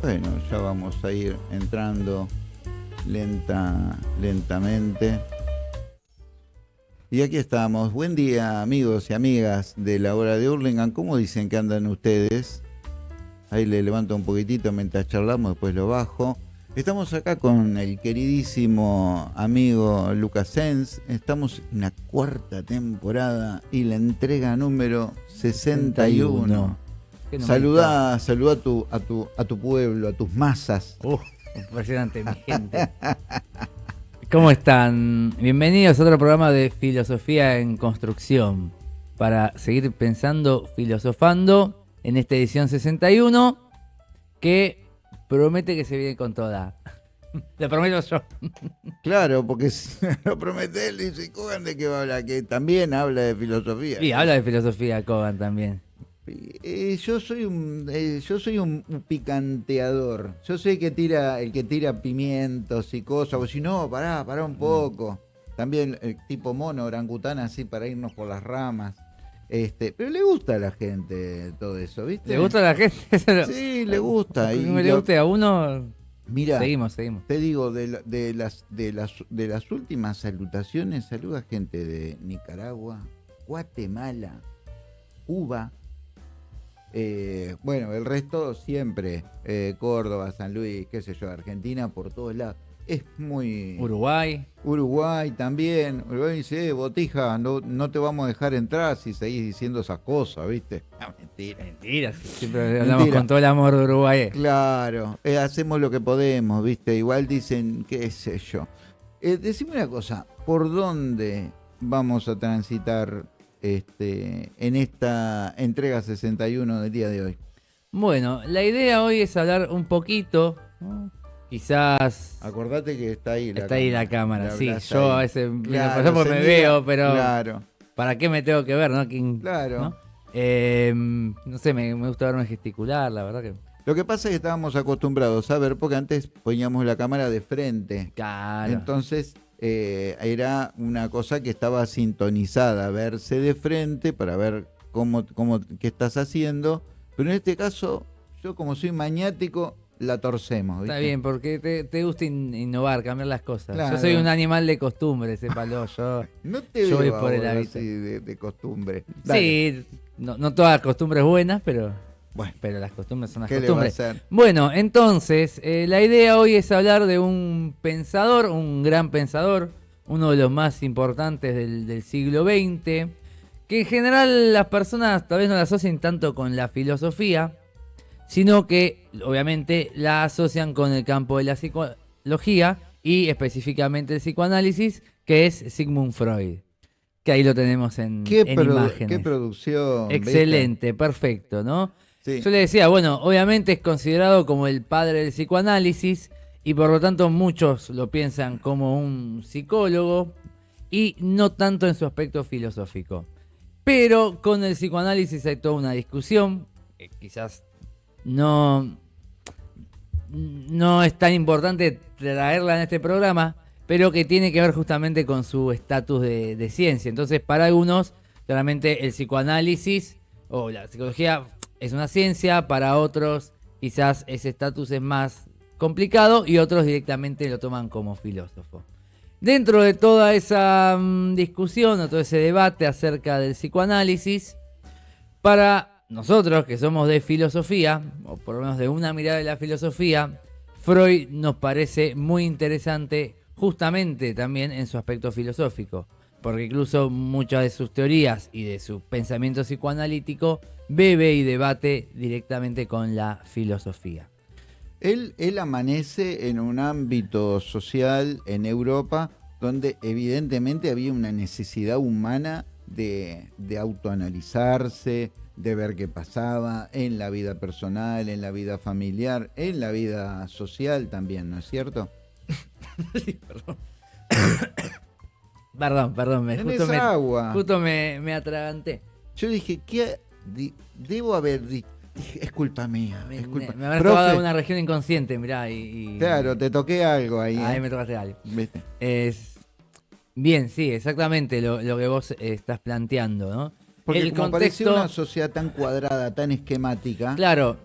Bueno, ya vamos a ir entrando lenta, lentamente. Y aquí estamos. Buen día, amigos y amigas de la hora de Hurlingham. ¿Cómo dicen que andan ustedes? Ahí le levanto un poquitito mientras charlamos, después lo bajo. Estamos acá con el queridísimo amigo Lucas Sens. Estamos en la cuarta temporada y la entrega número 61. Saludá, saludá a tu, a tu, a tu pueblo, a tus masas. Uf, impresionante, mi gente. ¿Cómo están? Bienvenidos a otro programa de Filosofía en Construcción. Para seguir pensando, filosofando en esta edición 61, que promete que se viene con toda. Lo prometo yo. Claro, porque lo promete él y dice, Cogan de qué va a hablar, que también habla de filosofía. Sí, habla de filosofía Cogan también. Eh, yo soy un eh, yo soy un, picanteador. Yo soy el que tira el que tira pimientos y cosas. O si no, pará, pará un poco. También el tipo mono, orangután, así para irnos por las ramas. Este, pero le gusta a la gente todo eso, ¿viste? ¿Le gusta a la gente? sí, le gusta. Y no le guste a uno. Mira, seguimos, seguimos. Te digo, de, de, las, de, las, de las últimas salutaciones, saluda gente de Nicaragua, Guatemala, Cuba, eh, bueno, el resto siempre, eh, Córdoba, San Luis, qué sé yo, Argentina, por todos lados. Es muy... Uruguay. Uruguay también. Uruguay dice, eh, botija, no, no te vamos a dejar entrar si seguís diciendo esas cosas, ¿viste? No, mentira. Mentira, siempre hablamos con todo el amor de Uruguay. Claro, hacemos lo que podemos, ¿viste? Igual dicen, qué sé yo. decime una cosa, ¿por dónde vamos a transitar este, en esta entrega 61 del día de hoy? Bueno, la idea hoy es hablar un poquito, quizás... Acordate que está ahí la Está cámara, ahí la cámara, sí. Yo a veces me veo, pero... Claro. ¿Para qué me tengo que ver, no? claro. ¿no? Em, no sé, me, gusta verme gesticular, la verdad que... Lo que pasa es que estábamos acostumbrados a ver, porque antes poníamos la cámara de frente. Claro. Entonces eh, era una cosa que estaba sintonizada, verse de frente para ver cómo, cómo, qué estás haciendo. Pero en este caso, yo como soy maniático, la torcemos. Está bien, porque te, gusta innovar, cambiar las cosas. Yo soy un animal de costumbre, sépalo. Yo, no te yo voy por el hábito. de, costumbre. Sí, no, no todas las costumbres buenas, pero... Bueno, pero las costumbres son las costumbres. Bueno, entonces, eh, la idea hoy es hablar de un pensador, un gran pensador, uno de los más importantes del, siglo XX, que en general las personas tal vez no la asocian tanto con la filosofía, sino que obviamente la asocian con el campo de la psicología y específicamente el psicoanálisis, que es Sigmund Freud. Que ahí lo tenemos en, ¿Qué en imágenes. Qué producción. Excelente, perfecto, ¿no? Yo le decía, bueno, obviamente es considerado como el padre del psicoanálisis y por lo tanto muchos lo piensan como un psicólogo y no tanto en su aspecto filosófico. Pero con el psicoanálisis hay toda una discusión, que quizás no, no es tan importante traerla en este programa, pero que tiene que ver justamente con su estatus de, de ciencia. Entonces, para algunos, claramente el psicoanálisis o la psicología es una ciencia, para otros quizás ese estatus es más complicado y otros directamente lo toman como filósofo. Dentro de toda esa mm, discusión o todo ese debate acerca del psicoanálisis, para nosotros que somos de filosofía, o por lo menos de una mirada de la filosofía, Freud nos parece muy interesante justamente también en su aspecto filosófico, porque incluso muchas de sus teorías y de su pensamiento psicoanalítico bebe y debate directamente con la filosofía. Él, él amanece en un ámbito social en Europa donde evidentemente había una necesidad humana de, de, autoanalizarse, de ver qué pasaba en la vida personal, en la vida familiar, en la vida social también, ¿no es cierto? perdón. perdón, perdón, me, justo, me, agua? justo me, me atraganté. Yo dije, ¿qué, debo haber dicho. Es culpa mía. Me, culpa. me, habrás tocado una región inconsciente, mirá. Y, Claro, te toqué algo ahí. Ahí ¿eh? me tocaste algo. Es... Bien, sí, exactamente lo, que vos estás planteando, ¿no? Porque el contexto... una sociedad tan cuadrada, tan esquemática. Claro,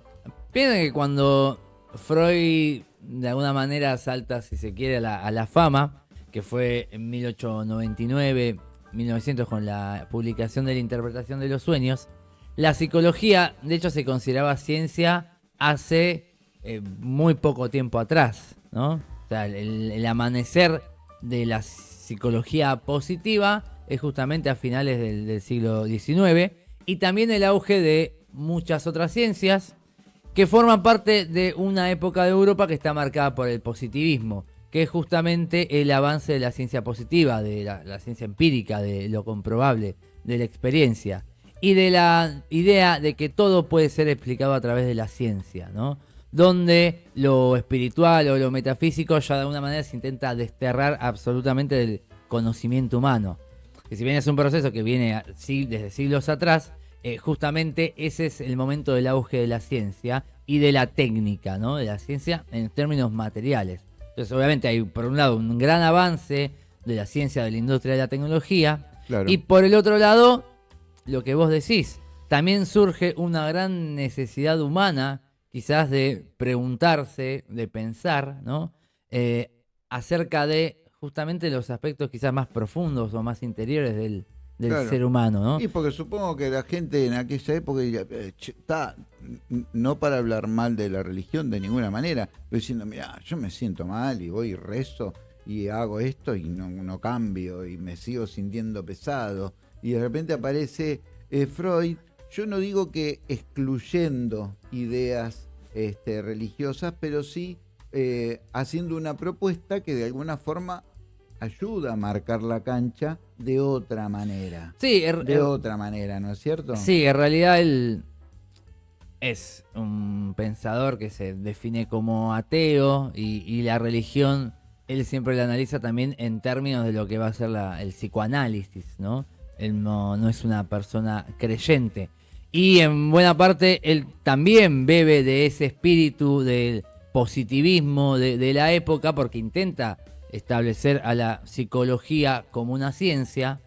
piensa que cuando Freud de alguna manera salta, si se quiere, a la, fama, que fue en 1899, 1900 con la publicación de la interpretación de los sueños. La psicología, de hecho, se consideraba ciencia hace eh, muy poco tiempo atrás, ¿no? O sea, el, amanecer de la psicología positiva es justamente a finales del, del siglo XIX y también el auge de muchas otras ciencias que forman parte de una época de Europa que está marcada por el positivismo, que es justamente el avance de la ciencia positiva, de la, ciencia empírica, de lo comprobable, de la experiencia, y de la idea de que todo puede ser explicado a través de la ciencia, ¿no? Donde lo espiritual o lo metafísico ya de alguna manera se intenta desterrar absolutamente del conocimiento humano. Que si bien es un proceso que viene desde siglos atrás, eh, justamente ese es el momento del auge de la ciencia y de la técnica, ¿no? De la ciencia en términos materiales. Entonces, obviamente hay por un lado un gran avance de la ciencia, de la industria de la tecnología, y por el otro lado, lo que vos decís, también surge una gran necesidad humana, quizás de preguntarse, de pensar, ¿no? Eh, acerca de justamente los aspectos quizás más profundos o más interiores del, del ser humano, ¿no? Y porque supongo que la gente en aquella época eh, está, no para hablar mal de la religión de ninguna manera, pero diciendo, mira, yo me siento mal y voy y rezo y hago esto y no, no cambio y me sigo sintiendo pesado. Y de repente aparece eh, Freud, yo no digo que excluyendo ideas este, religiosas, pero sí eh, haciendo una propuesta que de alguna forma ayuda a marcar la cancha de otra manera. Sí, er, de er, otra manera, ¿no es cierto? Sí, en realidad él es un pensador que se define como ateo y, la religión él siempre la analiza también en términos de lo que va a ser el psicoanálisis, ¿no? Él no, es una persona creyente. Y en buena parte él también bebe de ese espíritu del positivismo de la época porque intenta establecer a la psicología como una ciencia.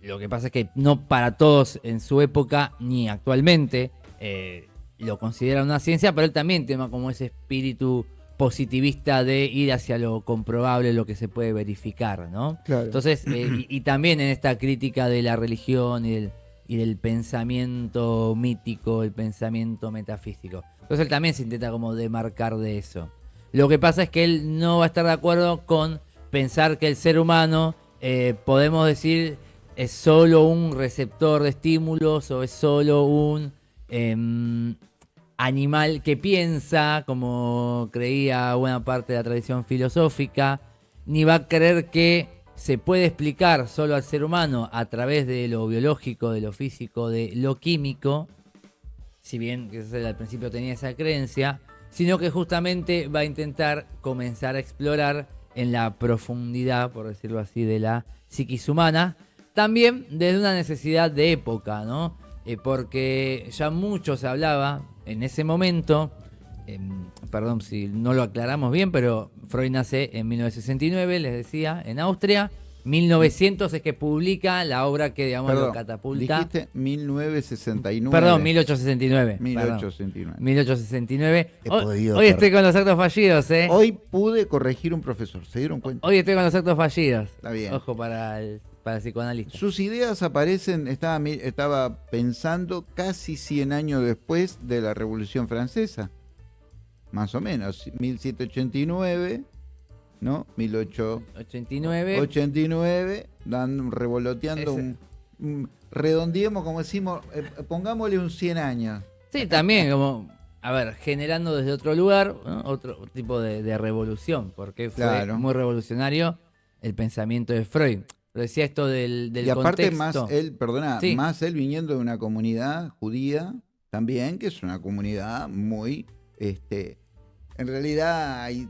Lo que pasa es que no para todos en su época ni actualmente eh, lo considera una ciencia, pero él también tiene como ese espíritu positivista de ir hacia lo comprobable, lo que se puede verificar, ¿no? Entonces, eh, y, también en esta crítica de la religión y del, y del pensamiento mítico, el pensamiento metafísico. Entonces él también se intenta como demarcar de eso. Lo que pasa es que él no va a estar de acuerdo con pensar que el ser humano, eh, podemos decir, es solo un receptor de estímulos o es solo un em, animal que piensa, como creía buena parte de la tradición filosófica, ni va a creer que se puede explicar solo al ser humano a través de lo biológico, de lo físico, de lo químico, si bien que al principio tenía esa creencia, sino que justamente va a intentar comenzar a explorar en la profundidad, por decirlo así, de la psiquis humana, también desde una necesidad de época, ¿no? Eh, porque ya mucho se hablaba en ese momento, em, perdón si no lo aclaramos bien, pero Freud nace en 1969, les decía, en Austria, 1900 es que publica la obra que, digamos, lo catapulta. Dijiste 1969. Perdón, 1869. 1869. 1869. Hoy, estoy con los actos fallidos, ¿eh? Hoy pude corregir un profesor, ¿se dieron cuenta? Hoy estoy con los actos fallidos. Está bien. Ojo para el, para el psicoanalista. Sus ideas aparecen, estaba, estaba pensando casi 100 años después de la Revolución Francesa. Más o menos, 1789 ¿no? 1889. 89, dan, revoloteando un, redondeemos, como decimos, eh, pongámosle un 100 años. Sí, también, como, a ver, generando desde otro lugar, otro tipo de, revolución, porque fue muy revolucionario el pensamiento de Freud. Pero decía esto del, del y aparte más él, perdona, más él viniendo de una comunidad judía también, que es una comunidad muy este, en realidad, hay,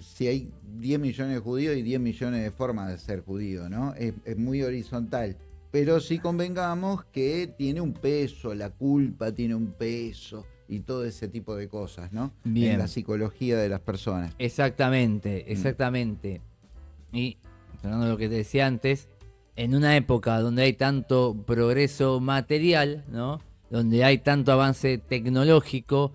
si hay 10 millones de judíos, hay 10 millones de formas de ser judío, ¿no? Es, muy horizontal. Pero sí convengamos que tiene un peso, la culpa tiene un peso y todo ese tipo de cosas, ¿no? Bien. En la psicología de las personas. Exactamente, mm. exactamente. Y, hablando de lo que te decía antes, en una época donde hay tanto progreso material, ¿no? Donde hay tanto avance tecnológico,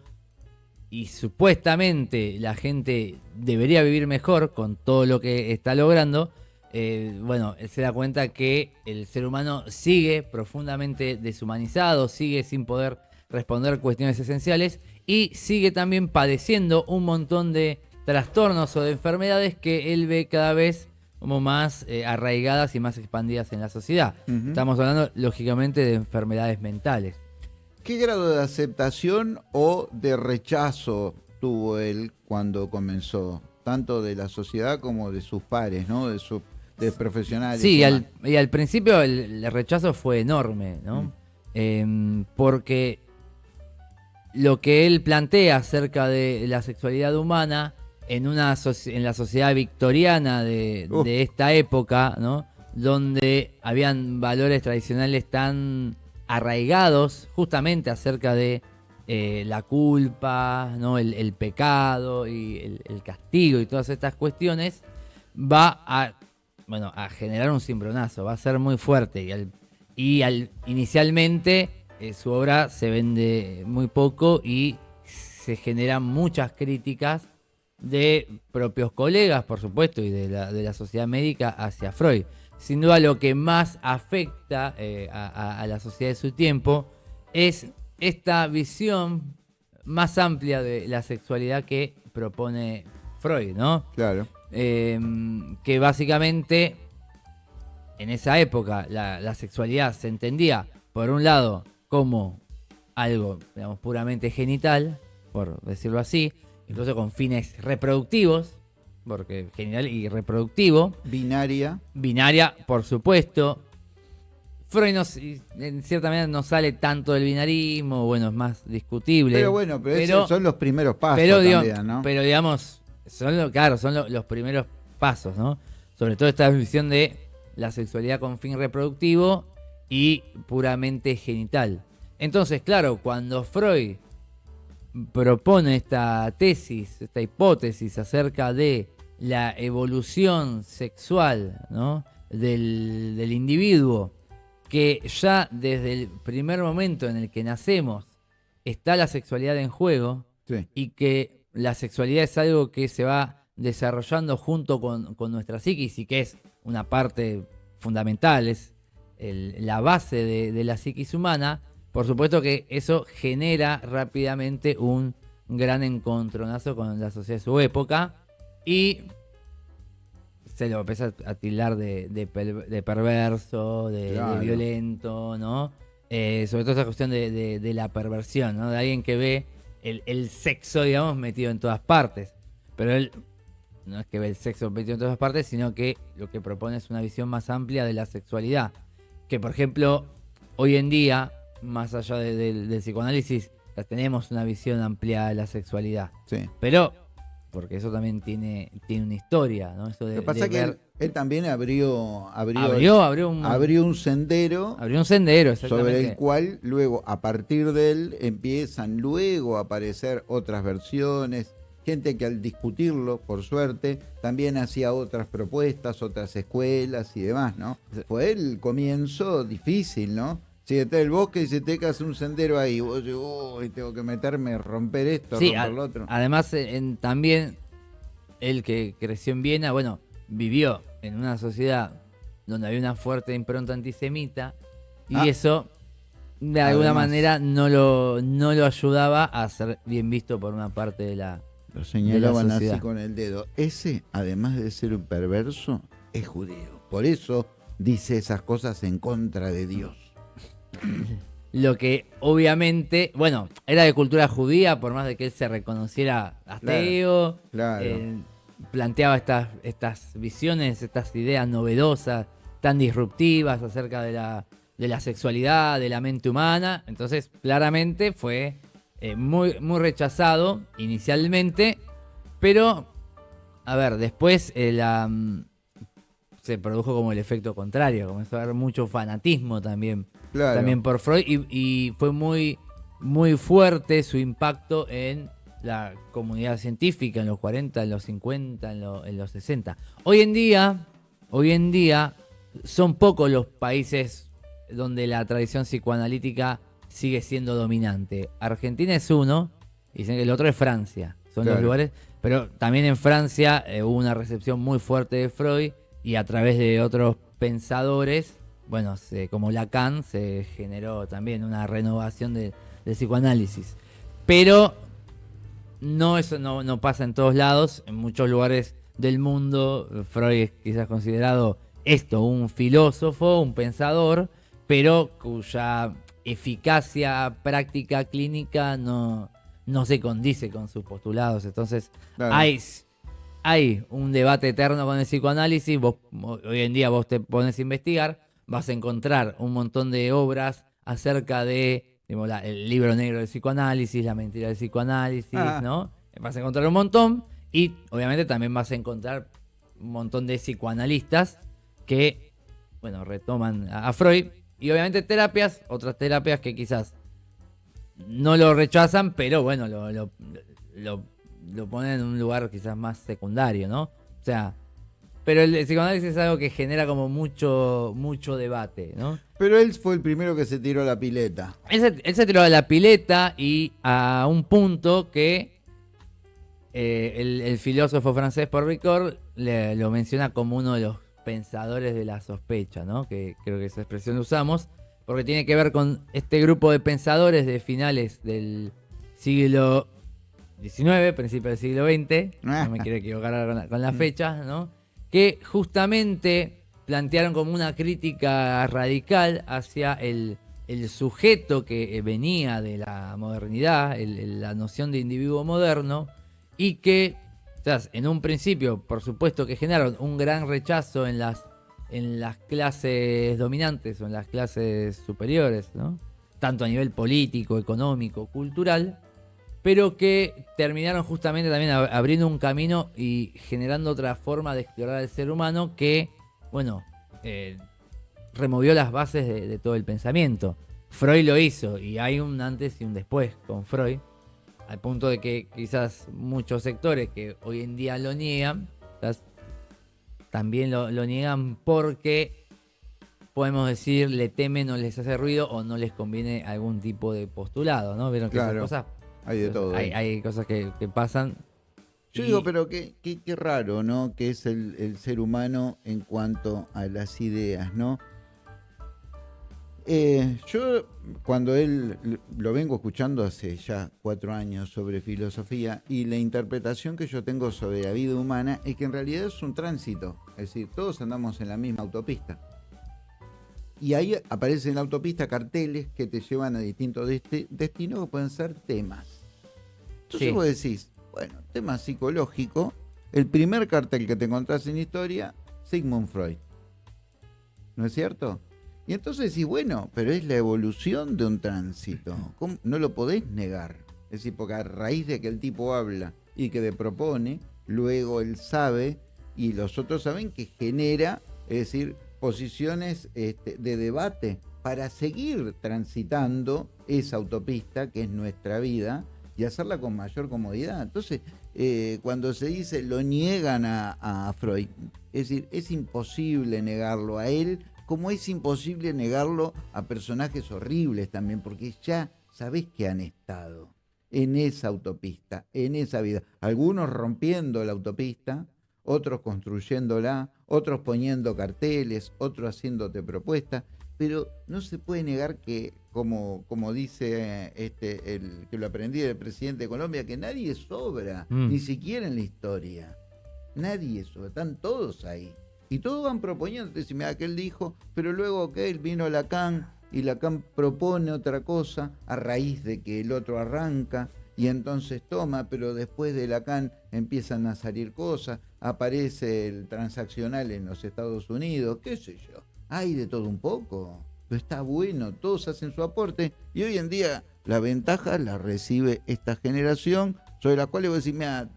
y supuestamente la gente debería vivir mejor con todo lo que está logrando, eh, bueno, él se da cuenta que el ser humano sigue profundamente deshumanizado, sigue sin poder responder cuestiones esenciales y sigue también padeciendo un montón de trastornos o de enfermedades que él ve cada vez como más eh, arraigadas y más expandidas en la sociedad. Estamos hablando, lógicamente, de enfermedades mentales. ¿Qué grado de aceptación o de rechazo tuvo él cuando comenzó? Tanto de la sociedad como de sus pares, ¿no? De sus profesionales. Sí, y al, principio el, rechazo fue enorme, ¿no? Mm. Em, porque lo que él plantea acerca de la sexualidad humana en, una en la sociedad victoriana de, de esta época, ¿no? Donde habían valores tradicionales tan arraigados justamente acerca de eh, la culpa, ¿no? el, pecado y el, castigo y todas estas cuestiones, va a, bueno, a generar un cimbronazo, va a ser muy fuerte. Y, al, inicialmente eh, su obra se vende muy poco y se generan muchas críticas de propios colegas, por supuesto, y de la, de la sociedad médica hacia Freud sin duda lo que más afecta eh, a, la sociedad de su tiempo es esta visión más amplia de la sexualidad que propone Freud, ¿no? Claro. Em, que básicamente en esa época la, sexualidad se entendía, por un lado, como algo, digamos, puramente genital, por decirlo así, incluso con fines reproductivos, porque genial y reproductivo. Binaria. Binaria, por supuesto. Freud en cierta manera no sale tanto del binarismo, bueno, es más discutible. Pero bueno, pero, son los primeros pasos pero, también, ¿no? Pero digamos, son claro, son los primeros pasos, ¿no? Sobre todo esta visión de la sexualidad con fin reproductivo y puramente genital. Entonces, claro, cuando Freud propone esta tesis, esta hipótesis acerca de la evolución sexual del, individuo, que ya desde el primer momento en el que nacemos está la sexualidad en juego y que la sexualidad es algo que se va desarrollando junto con, nuestra psiquis y que es una parte fundamental, es la base de, de la psiquis humana, por supuesto que eso genera rápidamente un gran encontronazo con la sociedad de su época y se lo empieza a tildar de, perverso, de, violento, ¿no? Eh, sobre todo esa cuestión de, la perversión, ¿no? De alguien que ve el, sexo, digamos, metido en todas partes. Pero él no es que ve el sexo metido en todas partes, sino que lo que propone es una visión más amplia de la sexualidad. Que, por ejemplo, hoy en día más allá del psicoanálisis, tenemos una visión amplia de la sexualidad. Sí. Pero, porque eso también tiene, tiene una historia, ¿no? Lo que pasa es que él, también abrió abrió, abrió, un, abrió un sendero. Abrió un sendero, Sobre el cual luego, a partir de él, empiezan luego a aparecer otras versiones. Gente que al discutirlo, por suerte, también hacía otras propuestas, otras escuelas y demás, ¿no? Fue el comienzo difícil, ¿no? Si está el bosque y se te cae un sendero ahí, vos tengo que meterme, romper esto, romper lo otro. Además, eh, en, también él que creció en Viena, bueno, vivió en una sociedad donde había una fuerte impronta antisemita y ah. eso de alguna manera no lo, no lo ayudaba a ser bien visto por una parte de la Lo señalaban así con el dedo. Ese, además de ser un perverso, es judío. Por eso dice esas cosas en contra de Dios. Lo que obviamente, bueno, era de cultura judía, por más de que él se reconociera ateo, eh, planteaba estas, estas visiones, estas ideas novedosas, tan disruptivas acerca de la, de la sexualidad, de la mente humana. Entonces, claramente fue eh, muy, muy rechazado inicialmente, pero, a ver, después eh, la, mm, se produjo como el efecto contrario, comenzó a haber mucho fanatismo también también por Freud y, fue muy, muy fuerte su impacto en la comunidad científica en los 40, en los 50, en, los 60. Hoy en día, hoy en día son pocos los países donde la tradición psicoanalítica sigue siendo dominante. Argentina es uno y dicen que el otro es Francia. Son los lugares. Pero también en Francia eh, hubo una recepción muy fuerte de Freud y a través de otros pensadores, bueno, como Lacan, se generó también una renovación del psicoanálisis. Pero no, eso no, no pasa en todos lados. En muchos lugares del mundo, Freud es quizás considerado esto, un filósofo, un pensador, pero cuya eficacia práctica clínica no, no se condice con sus postulados. Entonces, hay, hay un debate eterno con el psicoanálisis. Vos, hoy en día vos te pones a investigar, vas a encontrar un montón de obras acerca de el libro negro del psicoanálisis, la mentira del psicoanálisis, ah. ¿no? Vas a encontrar un montón y obviamente también vas a encontrar un montón de psicoanalistas que, bueno, retoman a Freud y obviamente terapias, otras terapias que quizás no lo rechazan, pero bueno, lo, lo, lo, ponen en un lugar quizás más secundario, ¿no? O sea, pero el, psicoanálisis es algo que genera como mucho, mucho debate, ¿no? Pero él fue el primero que se tiró a la pileta. Él se, tiró a la pileta y a un punto que eh, el, filósofo francés Paul Ricord lo menciona como uno de los pensadores de la sospecha, ¿no? Que creo que esa expresión la usamos, porque tiene que ver con este grupo de pensadores de finales del siglo XIX, principio del siglo XX, no me quiero equivocar con, las fechas, ¿no? Que justamente plantearon como una crítica radical hacia el, sujeto que venía de la modernidad, la noción de individuo moderno, y que en un principio, por supuesto que generaron un gran rechazo en las, en las clases dominantes o en las clases superiores, tanto a nivel político, económico, cultural, pero que terminaron justamente también abriendo un camino y generando otra forma de explorar al ser humano que, bueno, eh, removió las bases de todo el pensamiento. Freud lo hizo y hay un antes y un después con Freud al punto de que quizás muchos sectores que hoy en día lo niegan, también lo, niegan porque podemos decir le temen o les hace ruido o no les conviene algún tipo de postulado, ¿no? Vieron que claro, cosas hay de todo. Hay, cosas que, pasan. Yo digo, pero qué, qué, qué, raro, ¿no? Que es el, el ser humano en cuanto a las ideas, ¿no? Eh, yo cuando él lo vengo escuchando hace ya cuatro años sobre filosofía y la interpretación que yo tengo sobre la vida humana es que en realidad es un tránsito, es decir, todos andamos en la misma autopista. Y ahí aparecen en la autopista carteles que te llevan a distintos destinos que pueden ser temas. Entonces vos decís, bueno, tema psicológico, el primer cartel que te encontrás en historia, Sigmund Freud. ¿No es cierto? Y entonces decís, bueno, pero es la evolución de un tránsito. No lo podés negar. Es decir, porque a raíz de que el tipo habla y que le propone, luego él sabe y los otros saben que genera, es decir, posiciones este, de debate para seguir transitando esa autopista que es nuestra vida y hacerla con mayor comodidad. Entonces, eh, cuando se dice lo niegan a, a Freud, es decir, es imposible negarlo a él como es imposible negarlo a personajes horribles también, porque ya sabés que han estado en esa autopista, en esa vida. Algunos rompiendo la autopista, otros construyéndola, otros poniendo carteles, otros haciéndote propuestas, pero no se puede negar que, como, como dice este, el que lo aprendí del presidente de Colombia, que nadie sobra, mm. ni siquiera en la historia. Nadie sobra, están todos ahí. Y todos van proponiendo, decime, mira, aquel dijo, pero luego que él vino Lacan y Lacan propone otra cosa a raíz de que el otro arranca y entonces toma, pero después de Lacan empiezan a salir cosas, aparece el transaccional en los Estados Unidos, qué sé yo, hay de todo un poco, pero está bueno, todos hacen su aporte y hoy en día la ventaja la recibe esta generación sobre la cual le voy a decir, mira,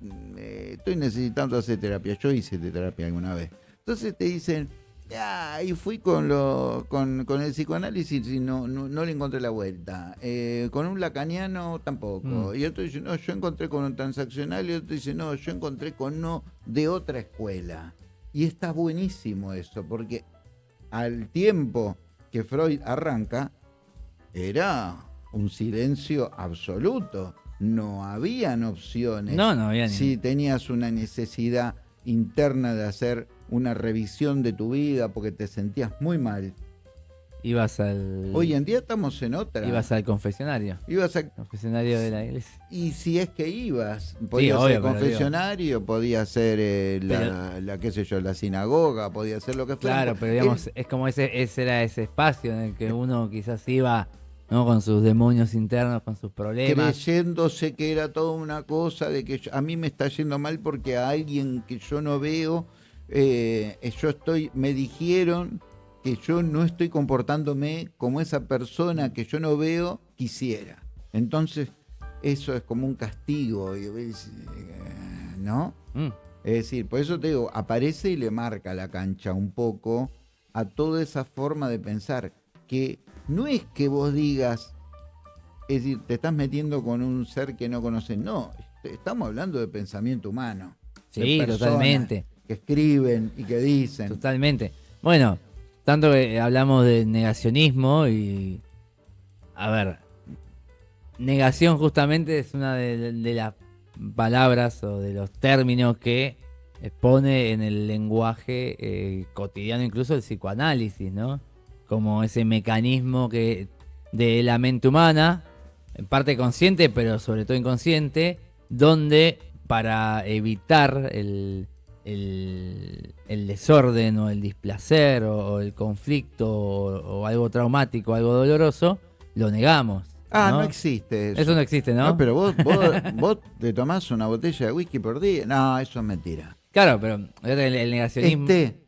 estoy necesitando hacer terapia, yo hice terapia alguna vez entonces te dicen, ya, y fui con, lo, con, el psicoanálisis y no, no, le encontré la vuelta. Eh, con un lacaniano tampoco. Mm. Y otro dice, no, yo encontré con un transaccional. Y otro dice, no, yo encontré con uno de otra escuela. Y está buenísimo eso, porque al tiempo que Freud arranca, era un silencio absoluto. no habían opciones. No, no había Si tenías una necesidad interna de hacer una revisión de tu vida porque te sentías muy mal. Ibas al. Hoy en día estamos en otra. Ibas al confesionario. Ibas al confesionario de la iglesia. Y si es que ibas, podía ser confesionario, podía ser eh, la, qué sé yo, la sinagoga, podía ser lo que fuera. Claro, pero digamos, es como ese, ese era ese espacio en el que uno quizás iba ¿no? Con sus demonios internos, con sus problemas. Creyéndose que era toda una cosa de que a mí me está yendo mal porque a alguien que yo no veo, eh, yo estoy, me dijeron que yo no estoy comportándome como esa persona que yo no veo quisiera. Entonces, eso es como un castigo, ¿no? Mm. Es decir, por eso te digo, aparece y le marca la cancha un poco a toda esa forma de pensar que no es que vos digas, es decir, te estás metiendo con un ser que no conoces, no, estamos hablando de pensamiento humano. Sí, totalmente. Que escriben y que dicen. Totalmente. Bueno, tanto que hablamos de negacionismo y... A ver, negación justamente es una de, las palabras o de los términos que pone en el lenguaje eh, cotidiano incluso el psicoanálisis, ¿no? como ese mecanismo que de la mente humana, en parte consciente, pero sobre todo inconsciente, donde para evitar el, desorden o el displacer o, el conflicto o, algo traumático, algo doloroso, lo negamos. Ah, no, existe eso. Eso no existe, ¿no? no pero vos, vos, te tomás una botella de whisky por día. No, eso es mentira. Claro, pero el, negacionismo... Este...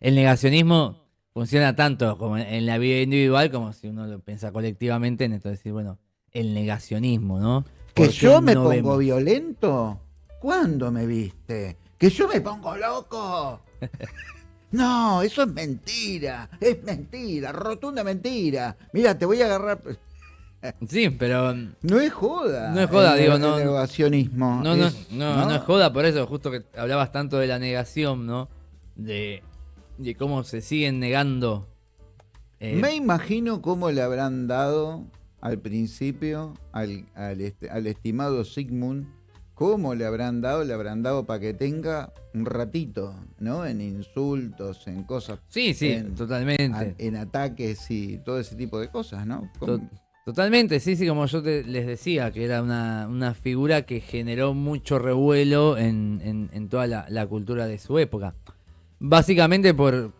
El negacionismo funciona tanto como en la vida individual como si uno lo piensa colectivamente en esto de decir, bueno, el negacionismo, ¿no? ¿Que yo me pongo violento? ¿Cuándo me viste? ¿Que yo me pongo loco? no, eso es mentira, es mentira, rotunda mentira. Mira, te voy a agarrar... Sí, pero. No es joda. No es joda, digo, no. negacionismo. No, no, no, no, es joda, por eso, justo que hablabas tanto de la negación, ¿no? De de cómo se siguen negando. Eh, Me imagino cómo le habrán dado al principio al, este, al, estimado Sigmund, cómo le habrán dado, le habrán dado para que tenga un ratito, ¿no? En insultos, en cosas. Sí, sí, totalmente. en ataques y todo ese tipo de cosas, ¿no? Totalmente, sí, sí, como yo les decía, que era una, figura que generó mucho revuelo en, toda la, cultura de su época. Básicamente por,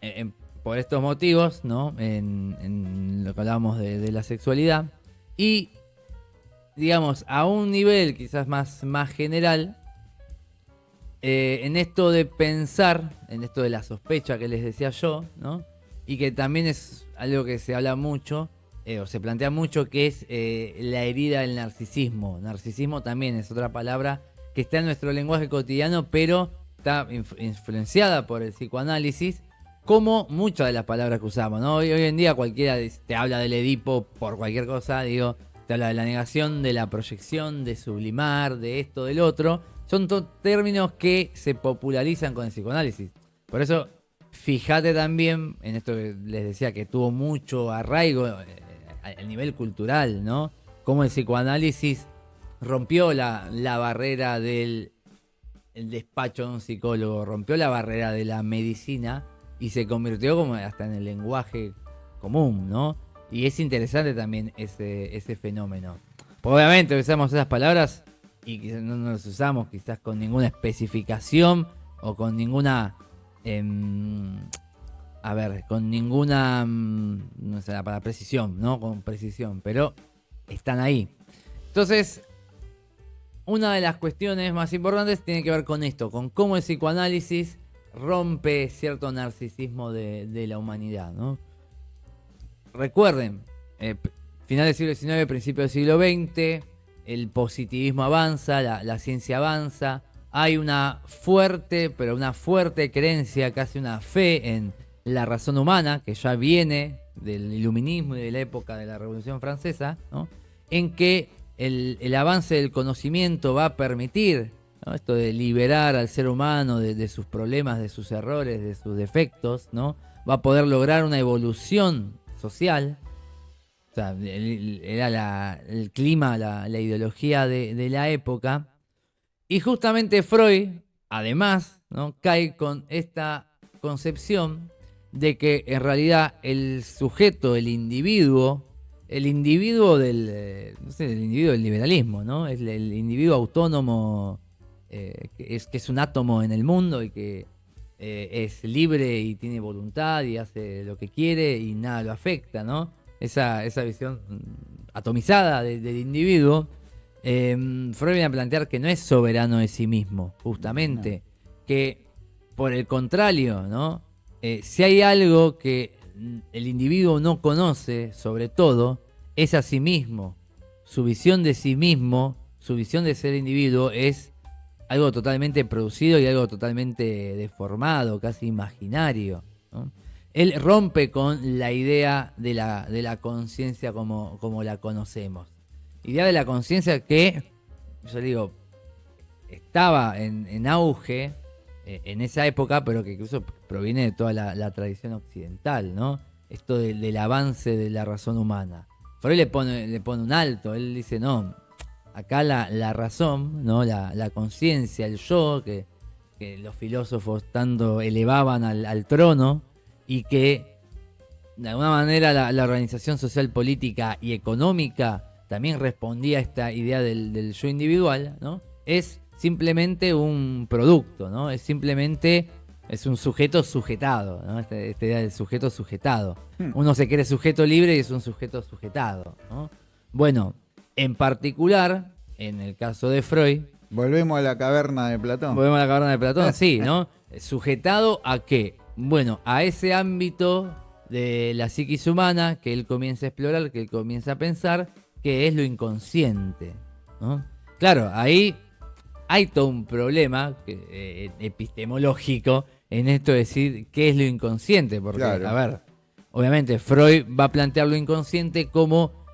eh, por estos motivos, ¿no? En, lo que hablábamos de, la sexualidad. Y, digamos, a un nivel quizás más, más general, eh, en esto de pensar, en esto de la sospecha que les decía yo, ¿no? Y que también es algo que se habla mucho, eh, o se plantea mucho, que es la herida del narcisismo. Narcisismo también es otra palabra que está en nuestro lenguaje cotidiano, pero está influenciada por el psicoanálisis, como muchas de las palabras que usamos, ¿no? Hoy, hoy en día cualquiera te habla del Edipo por cualquier cosa, digo, te de la negación, de la proyección, de sublimar, de esto, del otro. Son términos que se popularizan con el psicoanálisis. Por eso, fíjate también en esto que les decía que tuvo mucho arraigo eh, a nivel cultural, ¿no? Cómo el psicoanálisis rompió la, la barrera del el despacho de un psicólogo, rompió la barrera de la medicina y se convirtió como hasta en el lenguaje común, ¿no? Y es interesante también ese, ese fenómeno. obviamente usamos esas palabras y no las usamos quizás con ninguna especificación o con ninguna... Em, a ver, con ninguna... Mm, no sé, para precisión, ¿no? Con precisión, pero están ahí. Entonces, una de las cuestiones más importantes tiene que ver con esto, con cómo el psicoanálisis rompe cierto narcisismo de, la humanidad. ¿no? Recuerden, eh, final del siglo XIX, principio del siglo XX, el positivismo avanza, la, ciencia avanza, hay una fuerte, pero una fuerte creencia, casi una fe en la razón humana, que ya viene del iluminismo y de la época de la Revolución Francesa, ¿no? en que el, avance del conocimiento va a permitir esto de liberar al ser humano de, sus problemas, de sus errores, de sus defectos, ¿no? va a poder lograr una evolución social. sea, era el clima, la, ideología de, la época. Y justamente Freud, además, ¿no? cae con esta concepción de que en realidad el sujeto, el individuo, el individuo del, eh, no sé, el individuo del liberalismo, ¿no? Es el, individuo autónomo eh, es, que es un átomo en el mundo y que eh, es libre y tiene voluntad y hace lo que quiere y nada lo afecta, ¿no? Esa, esa visión atomizada del individuo. Freud viene a plantear que no es soberano de sí mismo, justamente, que por el contrario, ¿no? si hay algo que el individuo no conoce, sobre todo, es a sí mismo. Su visión de sí mismo, su visión de ser individuo es algo totalmente producido y algo totalmente deformado, casi imaginario. Él rompe con la idea de la, de la conciencia como, como la conocemos. Idea de la conciencia que, yo digo, estaba en auge eh, en esa época, pero que incluso proviene de toda la, tradición occidental, ¿no? Esto del avance de la razón humana. Freud le pone, le pone un alto, él dice, no, acá la, razón, ¿no? la, conciencia, el yo, que, los filósofos tanto elevaban al, trono y que de alguna manera la, organización social, política y económica también respondía a esta idea del, del yo individual, ¿no? Es simplemente un producto, ¿no? Es simplemente es un sujeto sujetado, ¿no? Esta, idea del sujeto sujetado. Hmm. Uno se cree sujeto libre y es un sujeto sujetado, ¿no? Bueno, en particular, en el caso de Freud. Volvemos a la caverna de Platón. Volvemos a la caverna de Platón, sí, ¿no? Sujetado a qué? Bueno, a ese ámbito de la psiquis humana que él comienza a explorar, que él comienza a pensar, que es lo inconsciente, ¿no? Claro, ahí hay todo un problema eh, epistemológico en esto de decir qué es lo inconsciente, porque, a ver, obviamente Freud va a plantear lo inconsciente como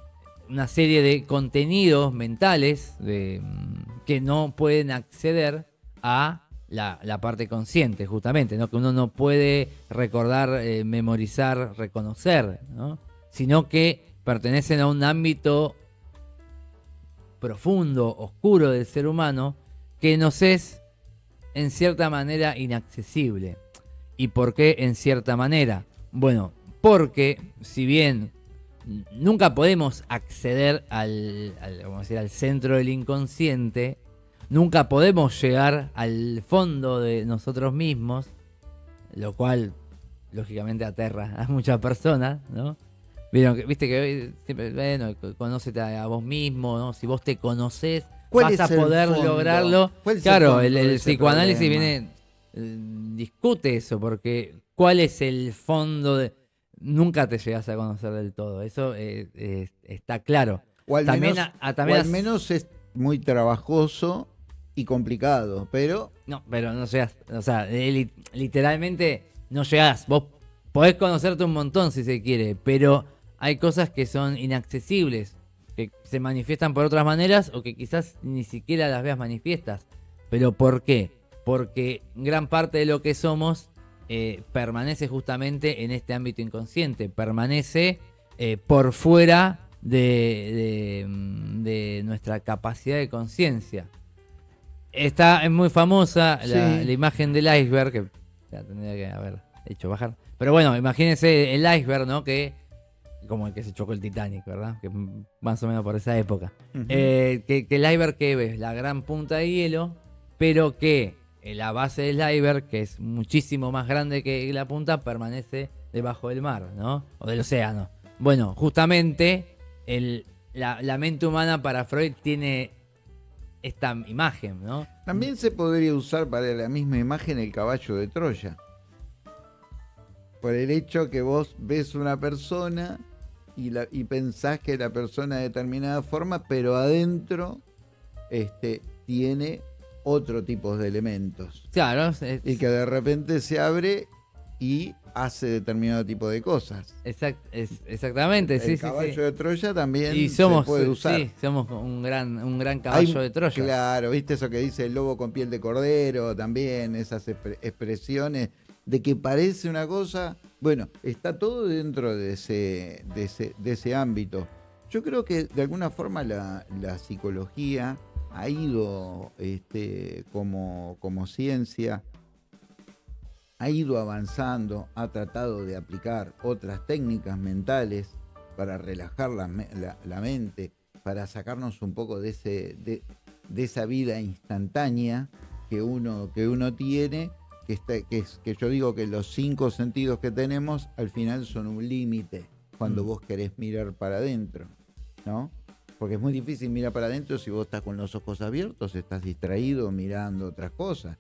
una serie de contenidos mentales mm, que no pueden acceder a la, parte consciente, justamente, ¿no? que uno no puede recordar, eh, memorizar, reconocer, sino que pertenecen a un ámbito profundo, oscuro del ser humano, que nos es en cierta manera inaccesible. ¿Y por qué en cierta manera? Bueno, porque si bien nunca podemos acceder al, al centro del inconsciente, nunca podemos llegar al fondo de nosotros mismos, lo cual lógicamente aterra a muchas personas, ¿no? Viste que siempre, bueno, conócete a, vos mismo, ¿no? Si vos te conoces, vas a poder lograrlo. Claro, el, psicoanálisis viene, eh, discute eso, porque ¿cuál es el fondo de... Nunca te llegas a conocer del todo, eso eh, está claro. O al, también, menos, menos es muy trabajoso y complicado, pero... No, pero no llegas, o sea, literalmente no llegas. Vos podés conocerte un montón si se quiere, pero hay cosas que son inaccesibles que se manifiestan por otras maneras o que quizás ni siquiera las veas manifiestas. ¿Pero por qué? Porque gran parte de lo que somos eh, permanece justamente en este ámbito inconsciente, permanece eh, por fuera de, nuestra capacidad de conciencia. Esta es muy famosa la, imagen del iceberg, que la tendría que haber hecho bajar. Pero bueno, imagínense el iceberg, ¿no? Que como el que se chocó el Titanic, ¿verdad? Que más o menos por esa época. Eh, que, el iceberg que ves, la gran punta de hielo, pero que la base del iceberg, que es muchísimo más grande que la punta, permanece debajo del mar, ¿no? O del océano. Bueno, justamente la, mente humana para Freud tiene esta imagen, ¿no? También se podría usar para la misma imagen el caballo de Troya. Por el hecho que vos ves una persona y pensás que la persona de determinada forma, pero adentro este, tiene otro tipo de elementos. Claro. y que de repente se abre y hace determinado tipo de cosas. exactamente, el, caballo de Troya también se puede usar. Sí, somos un gran, un gran caballo de Troya. Claro, viste eso que dice el lobo con piel de cordero, también esas expresiones de que parece una cosa, bueno, está todo dentro de ese, de ese, ámbito. Yo creo que de alguna forma la, psicología ha ido este, como, como ciencia, ha ido avanzando, ha tratado de aplicar otras técnicas mentales para relajar la, la, mente, para sacarnos un poco de, ese, de, de, esa vida instantánea que uno, que uno tiene que, que, es, que yo digo que los cinco sentidos que tenemos al final son un límite cuando mm. vos querés mirar para adentro, ¿no? Porque es muy difícil mirar para adentro si vos estás con los ojos abiertos, estás distraído mirando otras cosas.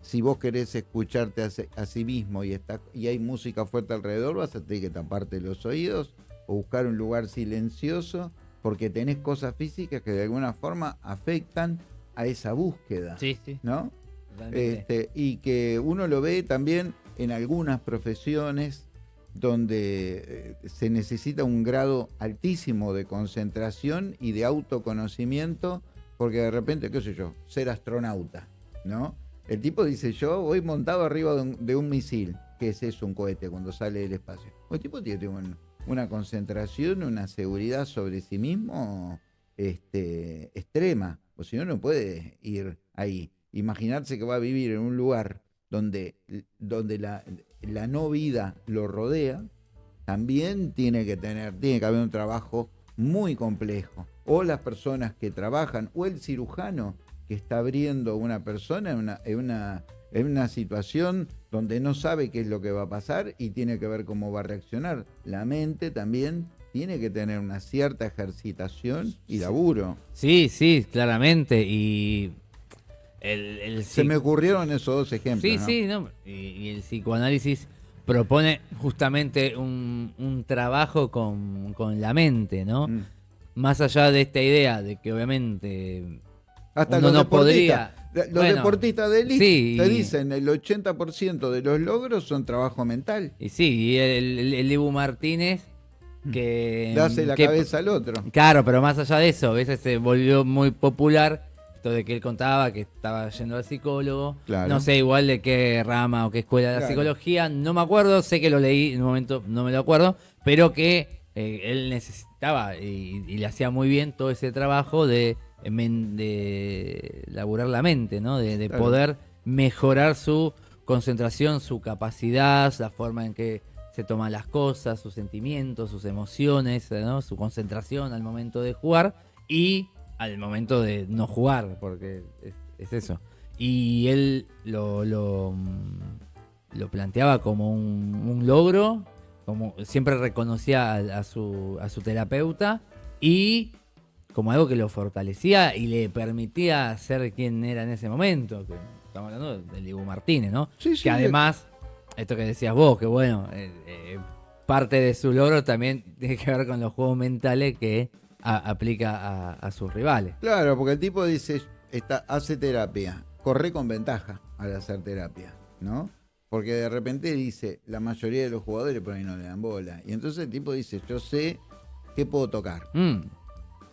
Si vos querés escucharte a, sí mismo y, está, y hay música fuerte alrededor, vas a tener que taparte los oídos o buscar un lugar silencioso porque tenés cosas físicas que de alguna forma afectan a esa búsqueda. Sí, sí. ¿No? Este, y que uno lo ve también en algunas profesiones donde eh, se necesita un grado altísimo de concentración y de autoconocimiento, porque de repente, qué sé yo, ser astronauta, ¿no? El tipo dice, yo voy montado arriba de un, misil, que es eso, un cohete, cuando sale del espacio. El tipo tiene una concentración, una seguridad sobre sí mismo este, extrema, o si no, no puede ir ahí imaginarse que va a vivir en un lugar donde, donde la, la no vida lo rodea, también tiene que tener, tiene que haber un trabajo muy complejo. O las personas que trabajan, o el cirujano que está abriendo una persona en una, en una, en una situación donde no sabe qué es lo que va a pasar y tiene que ver cómo va a reaccionar. La mente también tiene que tener una cierta ejercitación y laburo. Sí, sí, claramente. Y se me ocurrieron esos dos ejemplos. Sí, sí, Y, el psicoanálisis propone justamente un, trabajo con, la mente, ¿no? Mm. Más allá de esta idea de que obviamente hasta uno no podría. Los deportistas de élite te dicen el 80% de los logros son trabajo mental. Y sí, y el, el, Martínez mm. que... Le hace la cabeza al otro. Claro, pero más allá de eso, a veces se volvió muy popular de que él contaba que estaba yendo al psicólogo. No sé igual de qué rama o qué escuela de la psicología, no me acuerdo, sé que lo leí en un momento, no me lo acuerdo, pero que eh, él necesitaba y, le hacía muy bien todo ese trabajo de, de laburar la mente, ¿no? De, poder mejorar su concentración, su capacidad, la forma en que se toman las cosas, sus sentimientos, sus emociones, su concentración al momento de jugar y al momento de no jugar, porque es, eso. Y él lo, lo, mm, lo planteaba como un, logro, como siempre reconocía a, su, a su terapeuta y como algo que lo fortalecía y le permitía ser quien era en ese momento. Que estamos hablando del Diego Martínez, ¿no? que además, esto que decías vos, que bueno, eh, eh, parte de su logro también tiene que ver con los juegos mentales que aplica a, sus rivales. Claro, porque el tipo dice, está, hace terapia, corre con ventaja al hacer terapia, ¿no? Porque de repente dice, la mayoría de los jugadores por ahí no le dan bola. Y entonces el tipo dice, yo sé qué puedo tocar. Mm.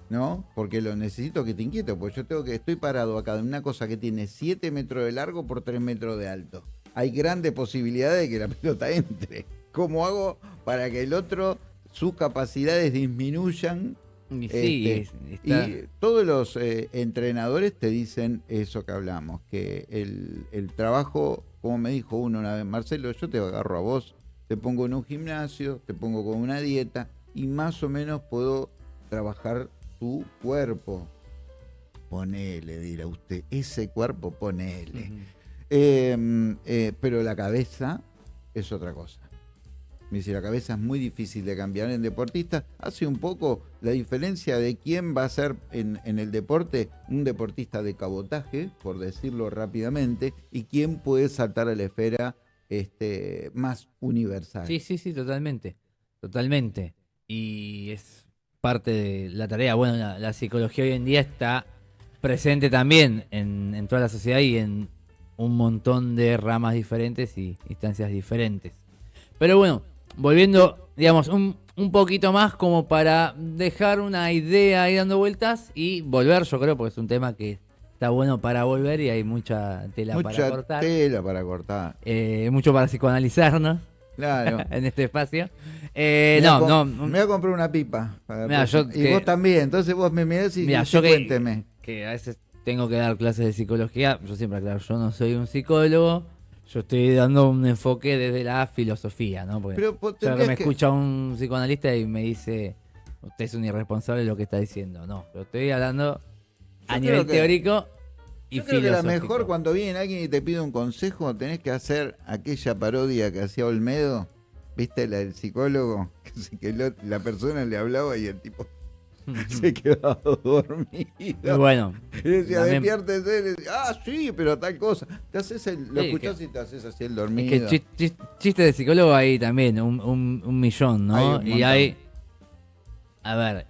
¿No? Porque lo necesito que te inquiete, porque yo tengo que, estoy parado acá de una cosa que tiene 7 metros de largo por 3 metros de alto. Hay grandes posibilidades de que la pelota entre. ¿Cómo hago para que el otro, sus capacidades disminuyan y, este, todos los eh, entrenadores te dicen eso que hablamos, que el, trabajo, como me dijo uno una vez, Marcelo, yo te agarro a vos, te pongo en un gimnasio, te pongo con una dieta y más o menos puedo trabajar tu cuerpo. Ponele, dirá usted, ese cuerpo ponele. Em, eh, pero la cabeza es otra cosa. Me dice, la cabeza es muy difícil de cambiar en deportista. Hace un poco la diferencia de quién va a ser en, el deporte un deportista de cabotaje, por decirlo rápidamente, y quién puede saltar a la esfera este, más universal. Sí, sí, sí, totalmente. Totalmente. Y es parte de la tarea. Bueno, la, psicología hoy en día está presente también en, en toda la sociedad y en un montón de ramas diferentes y instancias diferentes. Pero bueno, volviendo, digamos, un, poquito más como para dejar una idea ahí dando vueltas y volver, yo creo, porque es un tema que, está bueno para volver y hay mucha tela para cortar. tela para cortar. Eh, mucho para psicoanalizarnos. Claro. en este espacio. Eh, no, no. Me voy a comprar una pipa. y vos también. Entonces vos me mirás y, yo cuénteme. Que, a veces tengo que dar clases de psicología. Yo siempre aclaro, yo no soy un psicólogo. Yo estoy dando un enfoque desde la filosofía, ¿no? Porque Pero, me escucha un psicoanalista y me dice, usted es un irresponsable de lo que está diciendo. No, pero estoy hablando a nivel teórico y yo creo que la mejor cuando viene alguien y te pide un consejo, tenés que hacer aquella parodia que hacía Olmedo, ¿viste? La del psicólogo, que, la persona le hablaba y el tipo se quedaba dormido. Bueno. Y decía, despiértese. ah, sí, pero tal cosa. Te haces el, lo escuchás y te haces así el dormido. Es que chiste de psicólogo hay también, un, un, millón, ¿no? y hay. A ver.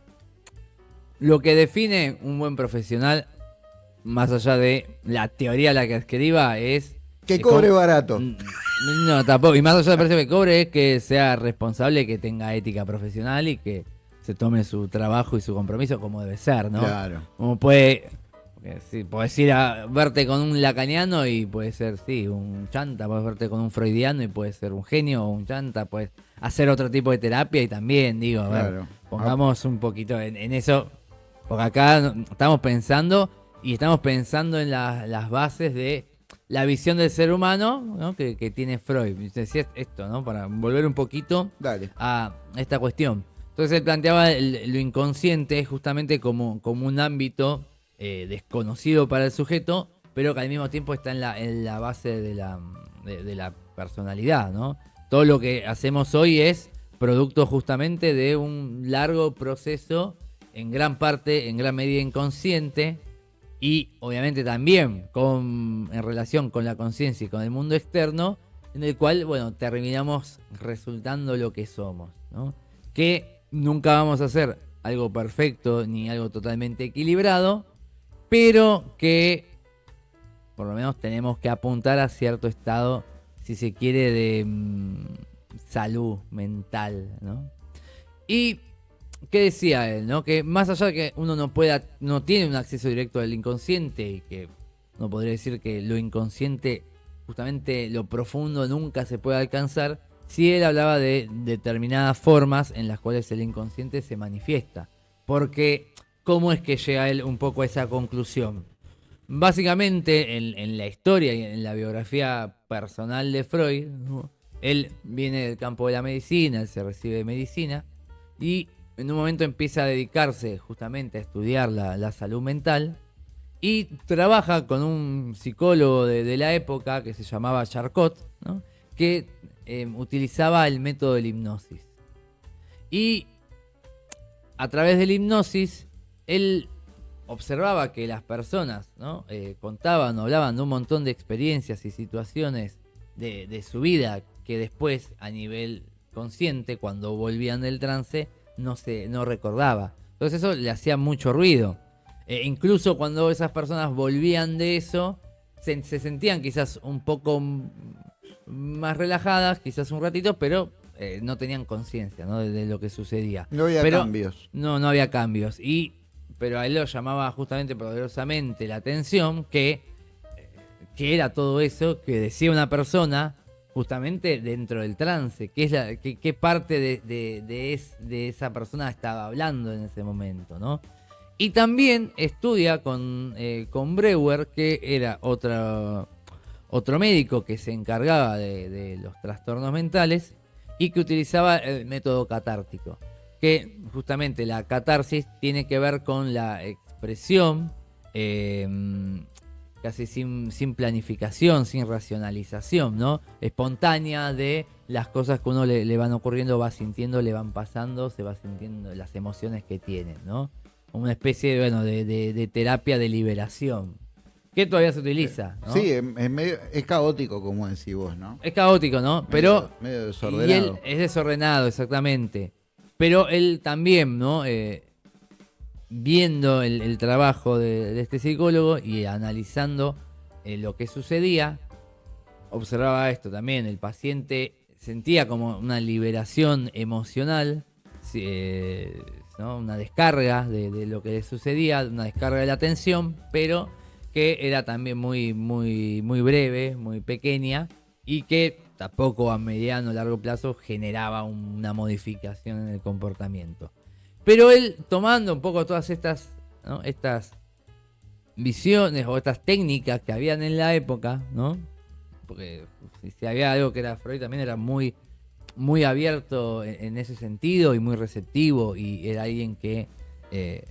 Lo que define un buen profesional más allá de la teoría la que escriba, es... Que cobre barato. No, tampoco. Y más allá de que cobre, es que sea responsable, que tenga ética profesional y que se tome su trabajo y su compromiso como debe ser, ¿no? Claro. Como puede... Sí, puedes ir a verte con un lacaniano y puede ser, sí, un chanta, puedes verte con un freudiano y puede ser un genio o un chanta, puedes hacer otro tipo de terapia y también, digo, a ver, pongamos un poquito en, en eso, porque acá estamos pensando y estamos pensando en las bases de la visión del ser humano que, tiene Freud. Decía esto, ¿no? Para volver un poquito a esta cuestión. Entonces él planteaba lo inconsciente justamente como, como un ámbito eh, desconocido para el sujeto, pero que al mismo tiempo está en la, en la base de la, de, la personalidad, ¿no? Todo lo que hacemos hoy es producto justamente de un largo proceso, en gran parte, en gran medida inconsciente, y obviamente también con, en relación con la conciencia y con el mundo externo, en el cual, bueno, terminamos resultando lo que somos, ¿no? Que nunca vamos a hacer algo perfecto ni algo totalmente equilibrado, pero que por lo menos tenemos que apuntar a cierto estado, si se quiere, de mm, salud mental, ¿no? Y ¿Qué decía él? ¿no? Que más allá de que uno no pueda, no tiene un acceso directo al inconsciente y que no podría decir que lo inconsciente, justamente lo profundo, nunca se puede alcanzar, si él hablaba de determinadas formas en las cuales el inconsciente se manifiesta. Porque, ¿cómo es que llega él un poco a esa conclusión? Básicamente, en, la historia y en la biografía personal de Freud, él viene del campo de la medicina, él se recibe de medicina, y en un momento empieza a dedicarse justamente a estudiar la, salud mental y trabaja con un psicólogo de, la época que se llamaba Charcot, que em, utilizaba el método de la hipnosis. Y a través de la hipnosis, él observaba que las personas ¿no? Eh, contaban o hablaban de un montón de experiencias y situaciones de, de su vida que después, a nivel consciente, cuando volvían del trance, no, se, no recordaba. Entonces eso le hacía mucho ruido. E incluso cuando esas personas volvían de eso, se, sentían quizás un poco más relajadas, quizás un ratito, pero eh, no tenían conciencia de, lo que sucedía. No había cambios. No, no había cambios. Y, pero a él lo llamaba justamente poderosamente la atención que, que era todo eso que decía una persona justamente dentro del trance, qué, es la, qué, parte de, de, esa persona estaba hablando en ese momento, ¿no? Y también estudia con, eh, con Breuer, que era otra, otro médico que se encargaba de, los trastornos mentales y que utilizaba el método catártico, que justamente la catarsis tiene que ver con la expresión eh, casi sin, sin planificación, sin racionalización, ¿no? Espontánea de las cosas que uno le, van ocurriendo, va sintiendo, le van pasando, se va sintiendo las emociones que tiene, ¿no? Una especie bueno, de, terapia de liberación. Que todavía se utiliza. ¿no? Sí, es, caótico, como decís vos, ¿no? Es caótico, ¿no? Pero. Medio desordenado. es desordenado, exactamente. Pero él también, ¿no? Eh, viendo el, trabajo de, este psicólogo y analizando eh, lo que sucedía, observaba esto también, el paciente sentía como una liberación emocional, eh, una descarga de, lo que le sucedía, una descarga de la tensión, pero que era también muy, muy, muy breve, muy pequeña, y que tampoco a mediano o largo plazo generaba una modificación en el comportamiento. Pero él, tomando un poco todas estas, estas visiones o estas técnicas que habían en la época, ¿no? Porque si había algo que era Freud también era muy, muy abierto en, ese sentido y muy receptivo y era alguien que eh,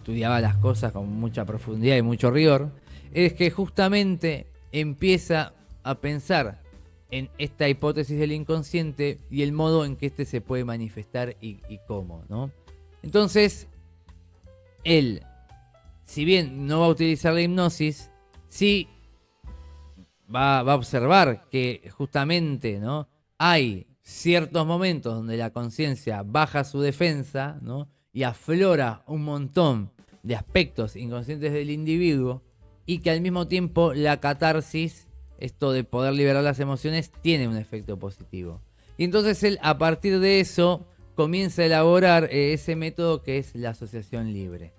estudiaba las cosas con mucha profundidad y mucho rigor, es que justamente empieza a pensar en esta hipótesis del inconsciente y el modo en que éste se puede manifestar y, cómo, ¿no? Entonces, él, si bien no va a utilizar la hipnosis, sí va, va a observar que justamente, ¿no? Hay ciertos momentos donde la conciencia baja su defensa, ¿no? Y aflora un montón de aspectos inconscientes del individuo y que al mismo tiempo la catarsis, esto de poder liberar las emociones, tiene un efecto positivo. Y entonces él a partir de eso comienza a elaborar eh, ese método que es la asociación libre.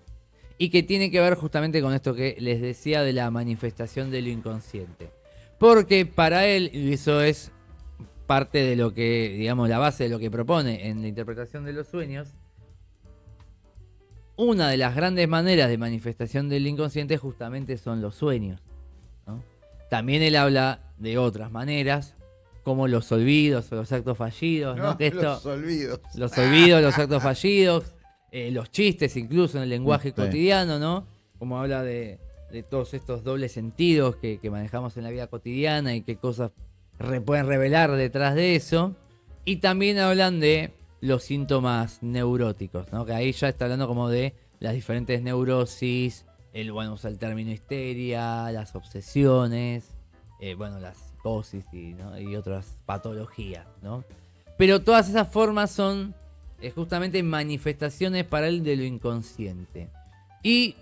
Y que tiene que ver justamente con esto que les decía de la manifestación de lo inconsciente. Porque para él, y eso es parte de lo que, digamos, la base de lo que propone en la interpretación de los sueños, una de las grandes maneras de manifestación del inconsciente justamente son los sueños. También él habla de otras maneras, como los olvidos o los actos fallidos. los olvidos. Los olvidos, los actos fallidos, eh, los chistes incluso en el lenguaje cotidiano, ¿no? Como habla de, todos estos dobles sentidos que, manejamos en la vida cotidiana y qué cosas pueden revelar detrás de eso. Y también hablan de los síntomas neuróticos, ¿no? Que ahí ya está hablando como de las diferentes neurosis, el, bueno, usa el término histeria, las obsesiones, eh, bueno, la psicosis y, otras patologías, ¿no? Pero todas esas formas son eh, justamente manifestaciones para él de lo inconsciente. Y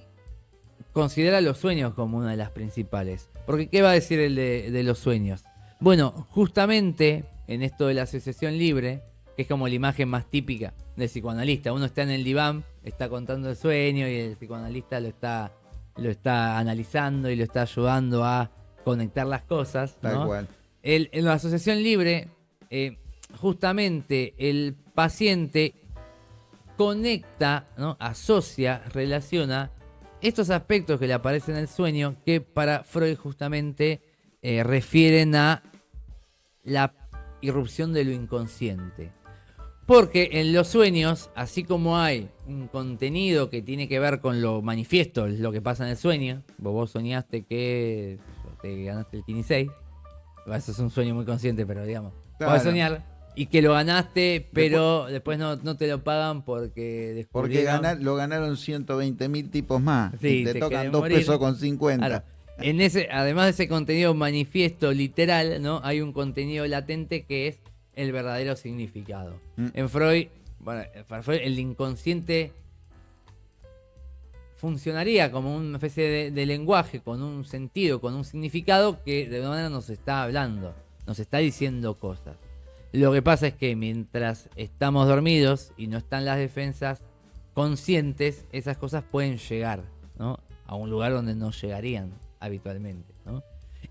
considera los sueños como una de las principales. Porque, ¿qué va a decir el de, de los sueños? Bueno, justamente en esto de la asociación libre, que es como la imagen más típica del psicoanalista. Uno está en el diván, está contando el sueño y el psicoanalista lo está, lo está analizando y lo está ayudando a conectar las cosas. en la asociación libre, eh, justamente el paciente conecta, ¿no? asocia, relaciona estos aspectos que le aparecen en el sueño que para Freud justamente eh, refieren a la irrupción de lo inconsciente. Porque en los sueños, así como hay un contenido que tiene que ver con lo manifiesto, lo que pasa en el sueño, vos, soñaste que te ganaste el Kini 6, eso es un sueño muy consciente, pero digamos, claro. soñar y que lo ganaste, pero después, no, te lo pagan porque Porque lo ganaron 120 mil tipos más. y te, tocan 2 pesos con 50. En ese, además de ese contenido manifiesto literal, ¿no? Hay un contenido latente que es el verdadero significado. Mm. En Freud, bueno, el inconsciente funcionaría como una especie de, lenguaje, con un sentido, con un significado que de alguna manera nos está hablando, nos está diciendo cosas. Lo que pasa es que mientras estamos dormidos y no están las defensas conscientes, esas cosas pueden llegar a un lugar donde no llegarían habitualmente.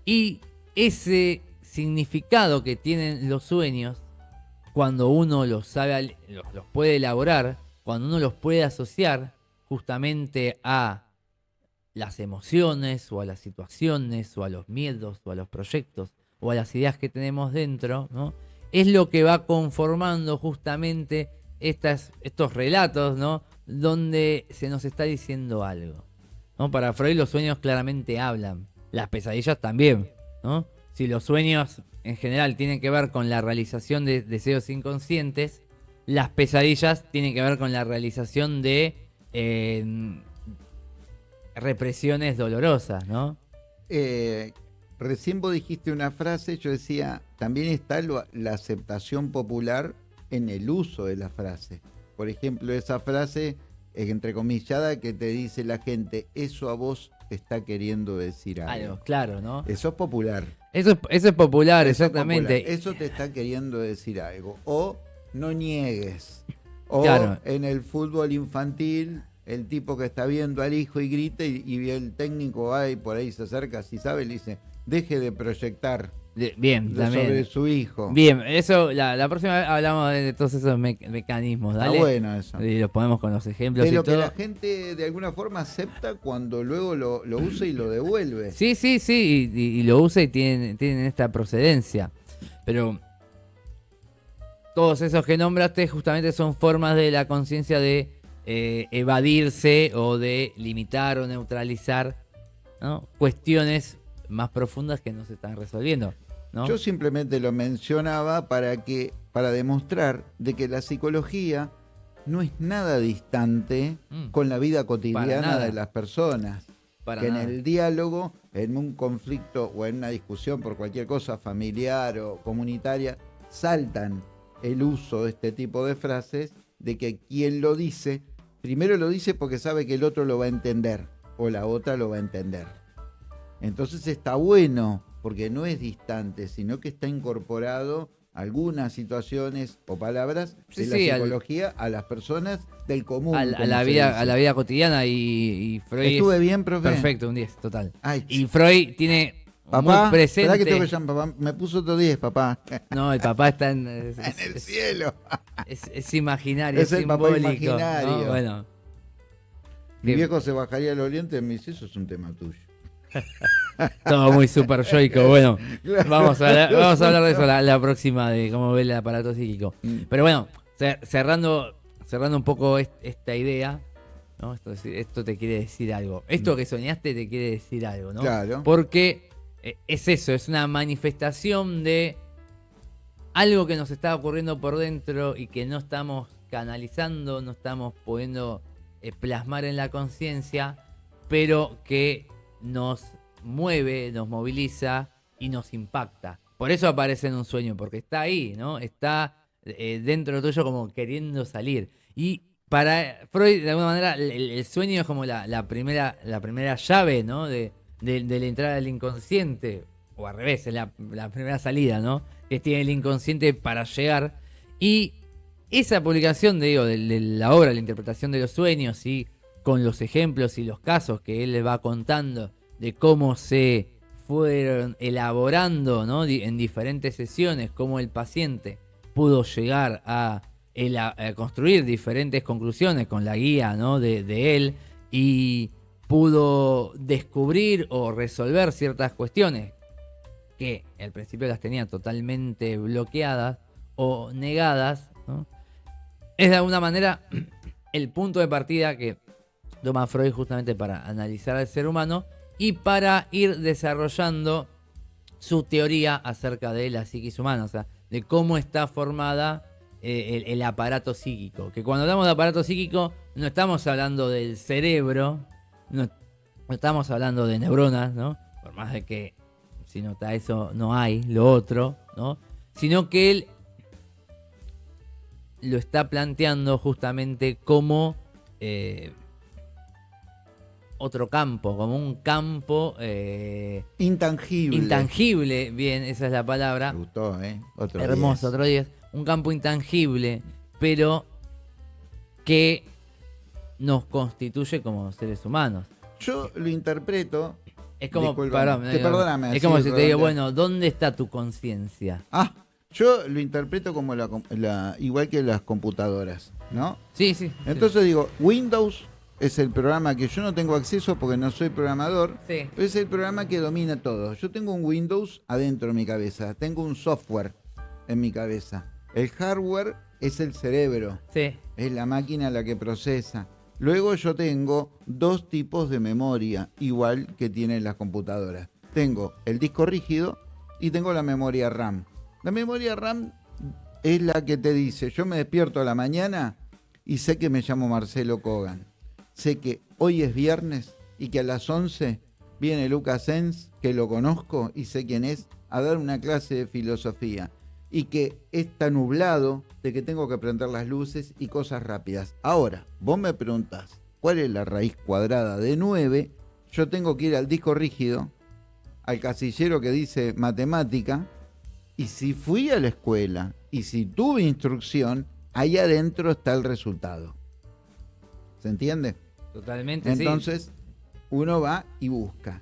Y ese significado que tienen los sueños, cuando uno los sabe, los, puede elaborar, cuando uno los puede asociar justamente a las emociones o a las situaciones o a los miedos o a los proyectos o a las ideas que tenemos dentro, ¿no? es lo que va conformando justamente estas, estos relatos, ¿no? donde se nos está diciendo algo. ¿no? Para Freud los sueños claramente hablan, las pesadillas también. ¿no? Si los sueños en general tienen que ver con la realización de deseos inconscientes, las pesadillas tienen que ver con la realización de eh, represiones dolorosas, ¿no? Eh, recién vos dijiste una frase, yo decía, también está la aceptación popular en el uso de la frase. Por ejemplo, esa frase entrecomillada que te dice la gente, eso a vos te está queriendo decir algo. Claro, ¿no? Eso es popular. Eso, es popular, exactamente. Eso te está queriendo decir algo. O no niegues. O en el fútbol infantil, el tipo que está viendo al hijo y grita y, el técnico va y por ahí se acerca, si sabe, le dice, deje de proyectar bien, sobre su hijo. Bien, eso, la, próxima vez hablamos de todos esos mecanismos. Dale. Está bueno eso. Y los ponemos con los ejemplos. Pero que la gente de alguna forma acepta cuando luego lo, usa y lo devuelve. Sí, sí, sí, y, lo usa y tienen, tienen esta procedencia. Pero todos esos que nombraste justamente son formas de la conciencia de eh, evadirse o de limitar o neutralizar cuestiones más profundas que no se están resolviendo. Yo simplemente lo mencionaba para que para demostrar de que la psicología no es nada distante mm. con la vida cotidiana de las personas. que en el diálogo, en un conflicto o en una discusión por cualquier cosa familiar o comunitaria, saltan el uso de este tipo de frases de que quien lo dice, primero lo dice porque sabe que el otro lo va a entender o la otra lo va a entender. Entonces está bueno porque no es distante, sino que está incorporado algunas situaciones o palabras de la psicología a las personas del común. a, la vida, a la vida cotidiana y, Freud... Estuve bien, profe. Perfecto, un 10, total. y Freud tiene papá, muy presente... que tengo que llamar, papá? Me puso otro 10, papá. No, el papá está en... en el cielo. Es, imaginario, es, el Papá imaginario. Bueno. Mi viejo se bajaría el oriente y me dice, eso es un tema tuyo. Todo muy super yoico. Bueno, vamos a, vamos a hablar de eso la, próxima, de cómo ve el aparato psíquico. Mm. Pero bueno, cerrando, cerrando un poco esta idea, ¿no? Esto, te quiere decir algo. Esto mm. que soñaste te quiere decir algo, ¿no? Claro. Porque eh, es eso, es una manifestación de algo que nos está ocurriendo por dentro y que no estamos canalizando, no estamos pudiendo eh, plasmar en la conciencia, pero que nos mueve, nos moviliza y nos impacta. Por eso aparece en un sueño, porque está ahí, ¿no? Está eh, dentro tuyo como queriendo salir. Y para Freud, de alguna manera, el, sueño es como la, primera, la primera llave, ¿no? De, la entrada del inconsciente, o al revés, es la, primera salida, ¿no? Que tiene el inconsciente para llegar. Y esa publicación, digo, de, de la obra, la interpretación de los sueños y con los ejemplos y los casos que él le va contando de cómo se fueron elaborando ¿no? en diferentes sesiones, cómo el paciente pudo llegar a, construir diferentes conclusiones con la guía ¿no? de, él y pudo descubrir o resolver ciertas cuestiones que al principio las tenía totalmente bloqueadas o negadas, es de alguna manera el punto de partida que toma Freud justamente para analizar al ser humano y para ir desarrollando su teoría acerca de la psiquis humana, o sea, de cómo está formada eh, el, aparato psíquico. Que cuando hablamos de aparato psíquico, no estamos hablando del cerebro, no, estamos hablando de neuronas, ¿no? Por más de que si nota eso no hay, lo otro, ¿no? Sino que él lo está planteando justamente como eh, otro campo, como un campo... Eh, intangible. Intangible, bien, esa es la palabra. Me gustó, ¿eh? Otro Hermoso, otro día. Un campo intangible, pero que nos constituye como seres humanos. Yo lo interpreto... Es como, es como si te digo, bueno, ¿dónde está tu conciencia? Ah, yo lo interpreto como la, igual que las computadoras, ¿no? Sí, sí. Entonces digo, Windows es el programa que yo no tengo acceso porque no soy programador, pero es el programa que domina todo. Yo tengo un Windows adentro de mi cabeza, tengo un software en mi cabeza. El hardware es el cerebro, es la máquina la que procesa. Luego yo tengo dos tipos de memoria, igual que tienen las computadoras. Tengo el disco rígido y tengo la memoria RAM. La memoria RAM es la que te dice, yo me despierto a la mañana y sé que me llamo Marcelo Kogan sé que hoy es viernes y que a las 11 viene Lucas Sens, que lo conozco y sé quién es, a dar una clase de filosofía. Y que está nublado de que tengo que prender las luces y cosas rápidas. Ahora, vos me preguntás, ¿cuál es la raíz cuadrada de 9? Yo tengo que ir al disco rígido, al casillero que dice matemática, y si fui a la escuela y si tuve instrucción, ahí adentro está el resultado. ¿Se entiende? Totalmente. Entonces, uno va y busca.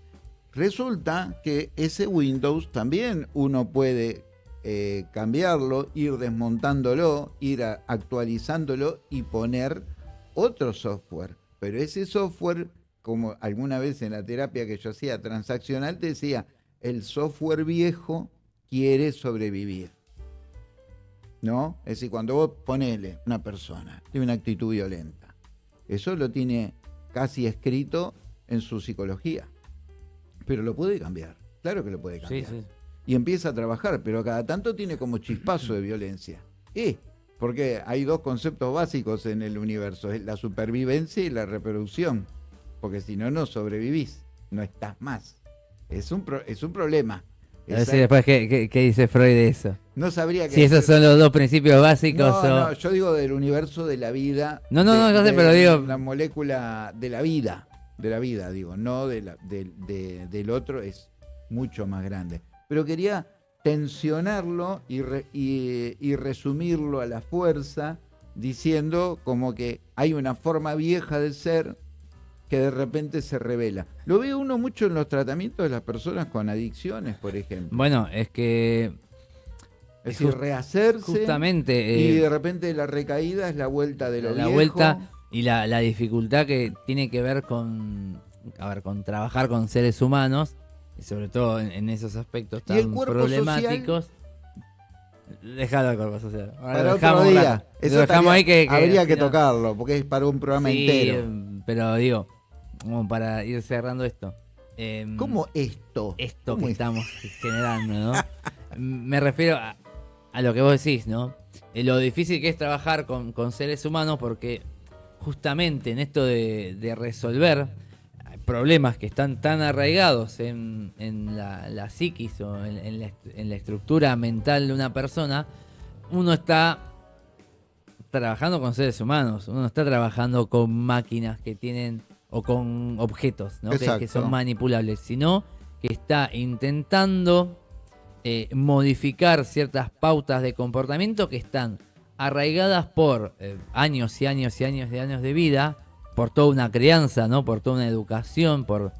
Resulta que ese Windows también uno puede eh, cambiarlo, ir desmontándolo, ir actualizándolo y poner otro software. Pero ese software, como alguna vez en la terapia que yo hacía transaccional, te decía, el software viejo quiere sobrevivir. ¿No? Es decir, cuando vos ponele una persona, tiene una actitud violenta, eso lo tiene casi escrito en su psicología. Pero lo puede cambiar, claro que lo puede cambiar. Y empieza a trabajar, pero cada tanto tiene como chispazo de violencia. ¿Eh? Porque hay dos conceptos básicos en el universo, la supervivencia y la reproducción. Porque si no, no sobrevivís, no estás más. Es un, es un problema. A ver si después, ¿qué, dice Freud de eso? No sabría que. Si esos son los dos principios básicos. No, no, yo digo del universo de la vida. No, no, no, no sé, pero digo. La molécula de la vida. De la vida, digo. No de la, del otro, es mucho más grande. Pero quería tensionarlo y, y, resumirlo a la fuerza, diciendo como que hay una forma vieja de ser que de repente se revela. Lo ve uno mucho en los tratamientos de las personas con adicciones, por ejemplo. Bueno, es que... Es decir, rehacerse. Justamente. y eh, de repente la recaída es la vuelta de lo La vuelta y la, la, dificultad que tiene que ver con, a ver, con trabajar con seres humanos y sobre todo en, esos aspectos tan problemáticos. Déjalo al cuerpo social. para otro día. Eso dejamos ahí que, habría que tocarlo, porque es para un programa entero. Pero digo, como para ir cerrando esto. Eh, ¿Cómo esto? Esto que estamos generando, ¿no? Me refiero a, lo que vos decís, ¿no? Eh, lo difícil que es trabajar con, con seres humanos porque justamente en esto de, de resolver problemas que están tan arraigados en, la, psiquis o en, la, estructura mental de una persona, uno está trabajando con seres humanos, uno está trabajando con máquinas que tienen o con objetos que, son manipulables, sino que está intentando eh, modificar ciertas pautas de comportamiento que están arraigadas por eh, años y años y años de años de vida por toda una crianza, ¿no? Por toda una educación, por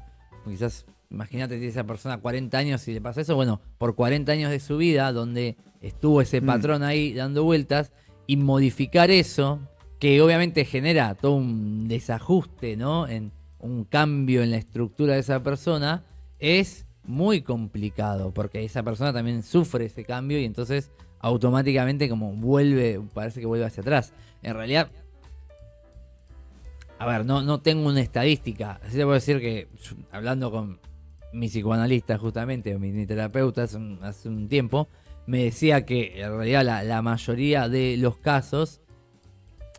quizás, imagínate si esa persona 40 años y le pasa eso, bueno, por 40 años de su vida donde estuvo ese mm. patrón ahí dando vueltas y modificar eso, que obviamente genera todo un desajuste, ¿no? En un cambio en la estructura de esa persona, es muy complicado, porque esa persona también sufre ese cambio y entonces automáticamente como vuelve, parece que vuelve hacia atrás. En realidad, a ver, no, no tengo una estadística. Así te puedo decir que, hablando con mi psicoanalista justamente, o mi terapeuta hace un, tiempo, me decía que en realidad la, mayoría de los casos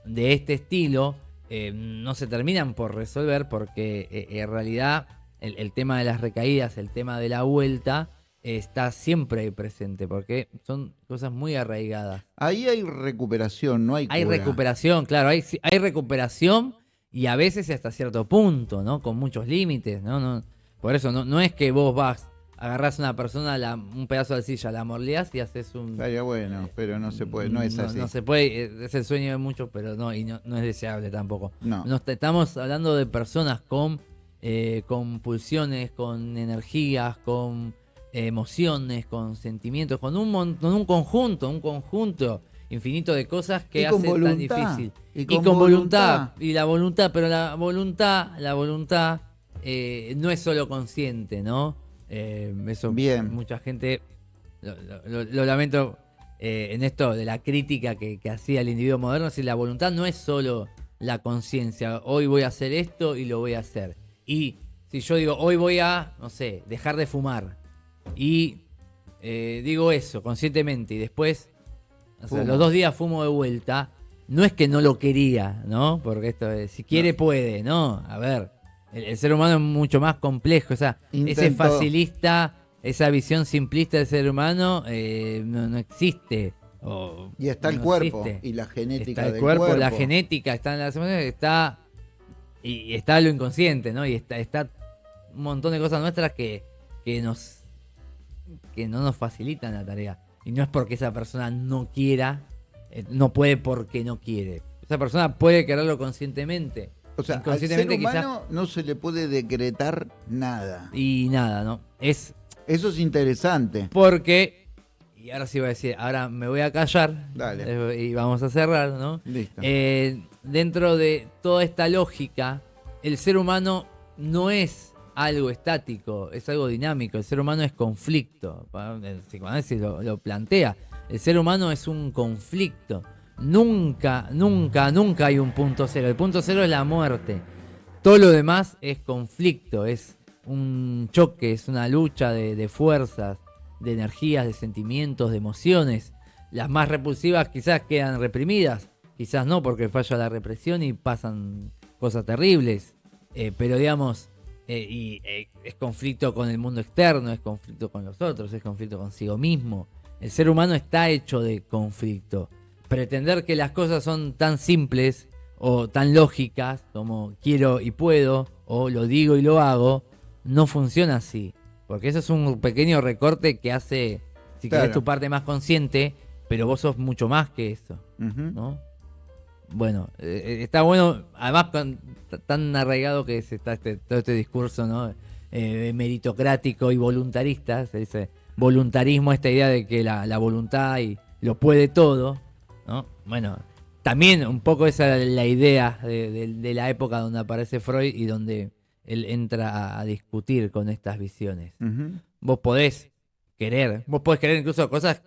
de este estilo eh, no se terminan por resolver porque eh, en realidad el, tema de las recaídas, el tema de la vuelta, está siempre presente porque son cosas muy arraigadas. Ahí hay recuperación, no hay Hay recuperación, claro, hay, hay recuperación y a veces hasta cierto punto, ¿no? Con muchos límites, ¿no? no por eso no, no es que vos vas, agarrás a una persona, la, un pedazo de silla, la morleás y haces un... Estaría bueno, pero no se puede, no es así. No se puede, es el sueño de muchos, pero no, y no, es deseable tampoco. No. estamos hablando de personas con, eh, con pulsiones, con energías, con emociones, con sentimientos, con un, con un conjunto, un conjunto infinito de cosas que hacen tan difícil. Y con, voluntad. Y la voluntad, pero la voluntad, la voluntad eh, no es solo consciente, ¿no? Eh, eso Bien. mucha gente, lo, lamento eh, en esto de la crítica que, hacía el individuo moderno, si la voluntad no es solo la conciencia, hoy voy a hacer esto y lo voy a hacer. Y si yo digo, hoy voy a, no sé, dejar de fumar, y digo eso conscientemente, y después los dos días fumo de vuelta. No es que no lo quería, ¿no? Porque esto es, si quiere puede, ¿no? A ver, el, ser humano es mucho más complejo. O sea, ese facilista, esa visión simplista del ser humano eh, no, existe. y está el cuerpo y la genética está el cuerpo, la genética, está en las emociones, está y está lo inconsciente, ¿no? Y está, está un montón de cosas nuestras que, que nos que no nos facilitan la tarea. Y no es porque esa persona no quiera, eh, no puede porque no quiere. Esa persona puede quererlo conscientemente. O sea, al ser humano no se le puede decretar nada. Y nada, ¿no? Es... Eso es interesante. Porque, y ahora sí voy a decir, ahora me voy a callar. Dale. Eh, y vamos a cerrar, ¿no? Listo. Eh, dentro de toda esta lógica, el ser humano no es algo estático, es algo dinámico. El ser humano es conflicto. El psicoanálisis lo, lo plantea. El ser humano es un conflicto. Nunca, nunca, nunca hay un punto cero. El punto cero es la muerte. Todo lo demás es conflicto, es un choque, es una lucha de, fuerzas, de energías, de sentimientos, de emociones. Las más repulsivas quizás quedan reprimidas, quizás no porque falla la represión y pasan cosas terribles. Eh, pero digamos, eh, y, eh, es conflicto con el mundo externo, es conflicto con los otros, es conflicto consigo mismo. El ser humano está hecho de conflicto pretender que las cosas son tan simples o tan lógicas como quiero y puedo o lo digo y lo hago, no funciona así. Porque eso es un pequeño recorte que hace, si querés, tu parte más consciente, pero vos sos mucho más que eso. ¿no? Bueno, eh, eh, está bueno, además tan arraigado que está este, todo este discurso ¿no? Eh, meritocrático y voluntarista, se dice voluntarismo, esta idea de que la, la voluntad y lo puede todo, bueno, también un poco esa es la idea de, la época donde aparece Freud y donde él entra a, discutir con estas visiones. Vos podés querer, vos podés querer incluso cosas,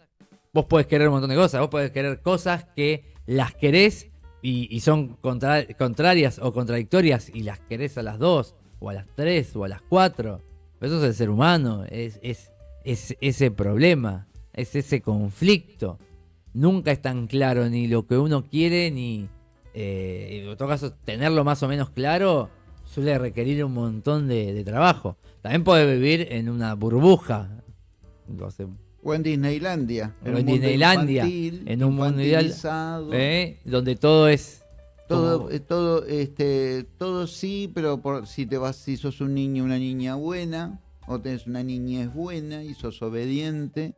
vos podés querer un montón de cosas, vos podés querer cosas que las querés y, son contrarias o contradictorias y las querés a las dos, o a las tres, o a las cuatro. eso es el ser humano, es, es ese problema, es ese conflicto nunca es tan claro ni lo que uno quiere ni eh, en otro caso tenerlo más o menos claro suele requerir un montón de, trabajo. También puede vivir en una burbuja. O en Disneylandia. En, en Disneylandia. en un mundo ideal. ¿eh? Donde todo es. Todo, eh, todo, este, todo sí, pero por, si te vas, si sos un niño, una niña buena, o tenés una niña es buena y sos obediente,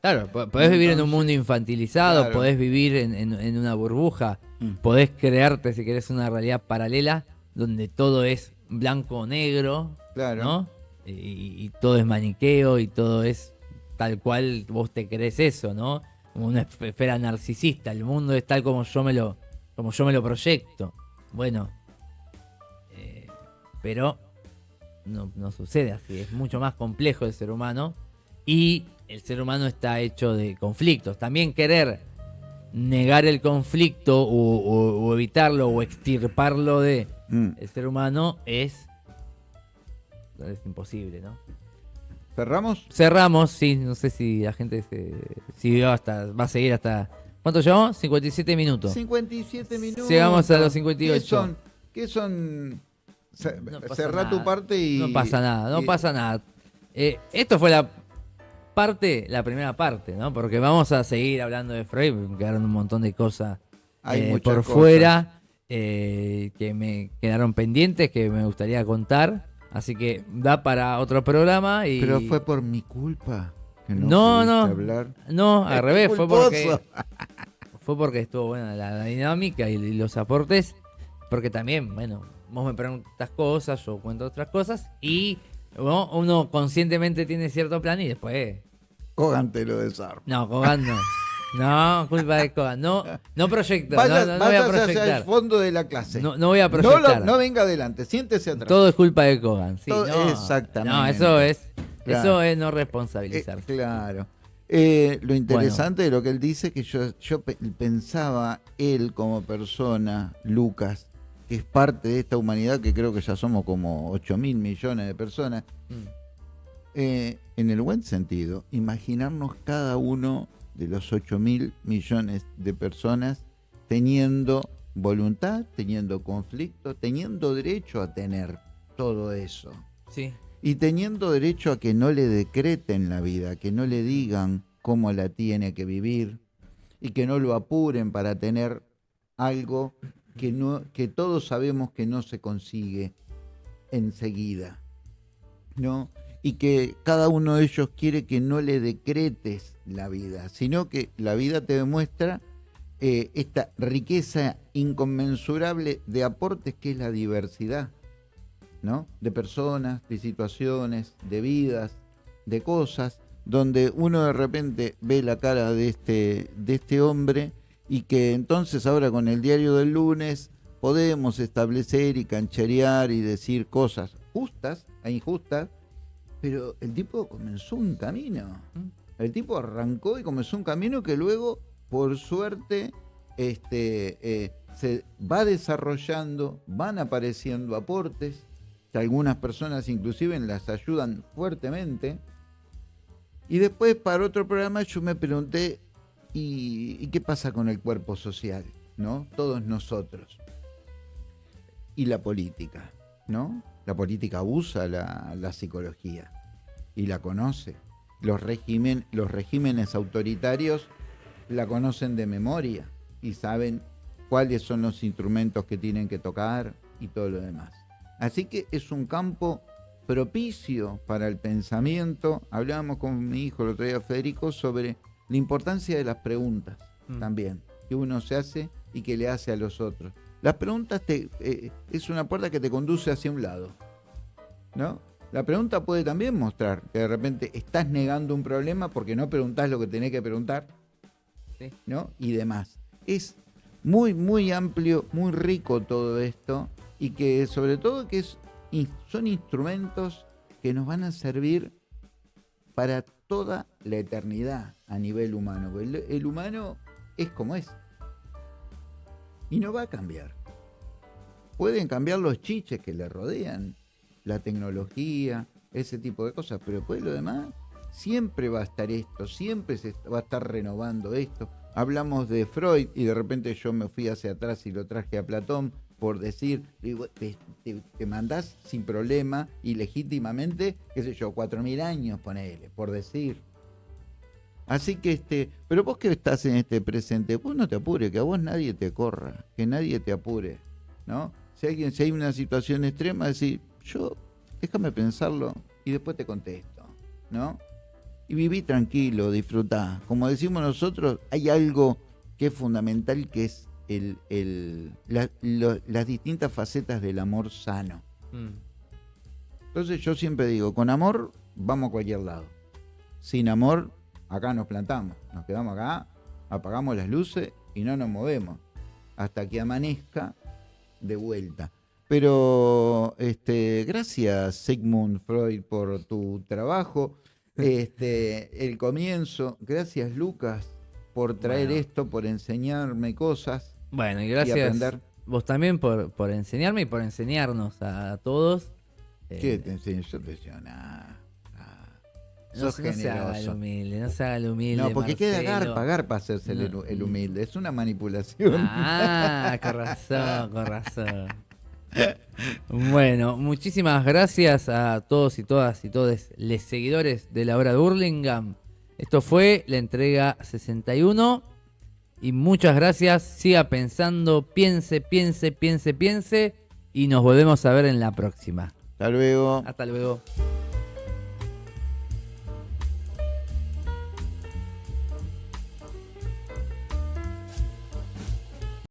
Claro, podés vivir en un mundo infantilizado, podés vivir en, una burbuja, mm. podés crearte, si querés, una realidad paralela donde todo es blanco o negro, claro. ¿no? Y, todo es maniqueo y todo es tal cual vos te crees eso, ¿no? Como una esfera narcisista, el mundo es tal como yo me lo, como yo me lo proyecto. Bueno, eh, pero no, no sucede así, es mucho más complejo el ser humano y el ser humano está hecho de conflictos. También querer negar el conflicto o, evitarlo o extirparlo de mm. el ser humano es, es imposible, ¿no? ¿Cerramos? Cerramos, sí, no sé si la gente se, hasta, va a seguir hasta... ¿Cuánto llevamos? 57 minutos. 57 minutos. Llegamos a los 58. ¿Qué son? ¿Qué son? Cerrá tu parte y... No pasa nada, no pasa nada. Eh, esto fue la parte, la primera parte, ¿no? Porque vamos a seguir hablando de Freud, quedaron un montón de cosas eh, por fuera eh, que me quedaron pendientes, que me gustaría contar. Así que da para otro programa. Y... Pero fue por mi culpa. no, no, no, al revés, fue porque, fue porque estuvo buena la, dinámica y, los aportes. Porque también, bueno, vos me preguntas cosas, yo cuento otras cosas y uno conscientemente tiene cierto plan y después Kogan te lo desarma. No, Kogan no. No, culpa de Kogan. No, no proyecto. no, no, voy a proyectar. hacia el fondo de la clase. No, no voy a proyectar. No, venga adelante, siéntese atrás. Todo es culpa de Kogan. Sí, exactamente. No, eso es, eso es no responsabilizar. Eh, claro. Eh, lo interesante de lo que él dice que yo, yo pensaba él como persona, Lucas, que es parte de esta humanidad que creo que ya somos como 8 mil millones de personas. Mm. Eh, en el buen sentido, imaginarnos cada uno de los 8 mil millones de personas teniendo voluntad, teniendo conflicto, teniendo derecho a tener todo eso. Sí. Y teniendo derecho a que no le decreten la vida, que no le digan cómo la tiene que vivir y que no lo apuren para tener algo que, no, que todos sabemos que no se consigue enseguida. ¿no? Y que cada uno de ellos quiere que no le decretes la vida, sino que la vida te demuestra eh, esta riqueza inconmensurable de aportes que es la diversidad, ¿no? De personas, de situaciones, de vidas, de cosas, donde uno de repente ve la cara de este, de este hombre y que entonces ahora con el diario del lunes podemos establecer y cancherear y decir cosas justas e injustas, pero el tipo comenzó un camino. Mm. El tipo arrancó y comenzó un camino que luego, por suerte, este, eh, se va desarrollando, van apareciendo aportes, que algunas personas inclusive las ayudan fuertemente. Y después para otro programa yo me pregunté, ¿y, qué pasa con el cuerpo social? ¿No? Todos nosotros. Y la política, ¿no? La política usa la, psicología y la conoce. Los, los regímenes autoritarios la conocen de memoria y saben cuáles son los instrumentos que tienen que tocar y todo lo demás. Así que es un campo propicio para el pensamiento. Hablábamos con mi hijo el otro día, Federico, sobre la importancia de las preguntas mm. también, que uno se hace y que le hace a los otros. Las preguntas te, eh, es una puerta que te conduce hacia un lado. ¿No? La pregunta puede también mostrar que de repente estás negando un problema porque no preguntás lo que tenés que preguntar. ¿No? Y demás. Es muy, muy amplio, muy rico todo esto y que sobre todo que es, son instrumentos que nos van a servir para toda la eternidad a nivel humano. el humano es como es y no va a cambiar. Pueden cambiar los chiches que le rodean, la tecnología, ese tipo de cosas, pero después lo demás, siempre va a estar esto, siempre se va a estar renovando esto. Hablamos de Freud y de repente yo me fui hacia atrás y lo traje a Platón por decir, te, mandás sin problema y legítimamente, qué sé yo, cuatro mil años, ponele, por decir. Así que, este, pero vos que estás en este presente, vos no te apures, que a vos nadie te corra, que nadie te apure, ¿no? Si, alguien, si hay una situación extrema, decir, yo, déjame pensarlo y después te contesto, ¿no? Y viví tranquilo, disfrutá. Como decimos nosotros, hay algo que es fundamental, que es el, el, las distintas facetas del amor sano. Mm. Entonces yo siempre digo, con amor vamos a cualquier lado. Sin amor acá nos plantamos, nos quedamos acá, apagamos las luces y no nos movemos hasta que amanezca de vuelta. Pero este, gracias Sigmund Freud por tu trabajo, este, el comienzo, gracias Lucas por traer esto, por enseñarme cosas. Bueno, y gracias vos también por, por enseñarme y por enseñarnos a, todos. ¿Qué eh, te enseño? Yo te enseño nada. No, se haga el humilde, no se haga el humilde. No, porque queda pagar pagar para hacerse el, humilde. Es una manipulación. Ah, con razón, con razón. Bueno, muchísimas gracias a todos y todas y todos los seguidores de la hora de Hurlingham. Esto fue la entrega 61. Y muchas gracias. Siga pensando, piense, piense, piense, piense. Y nos volvemos a ver en la próxima. Hasta luego. Hasta luego.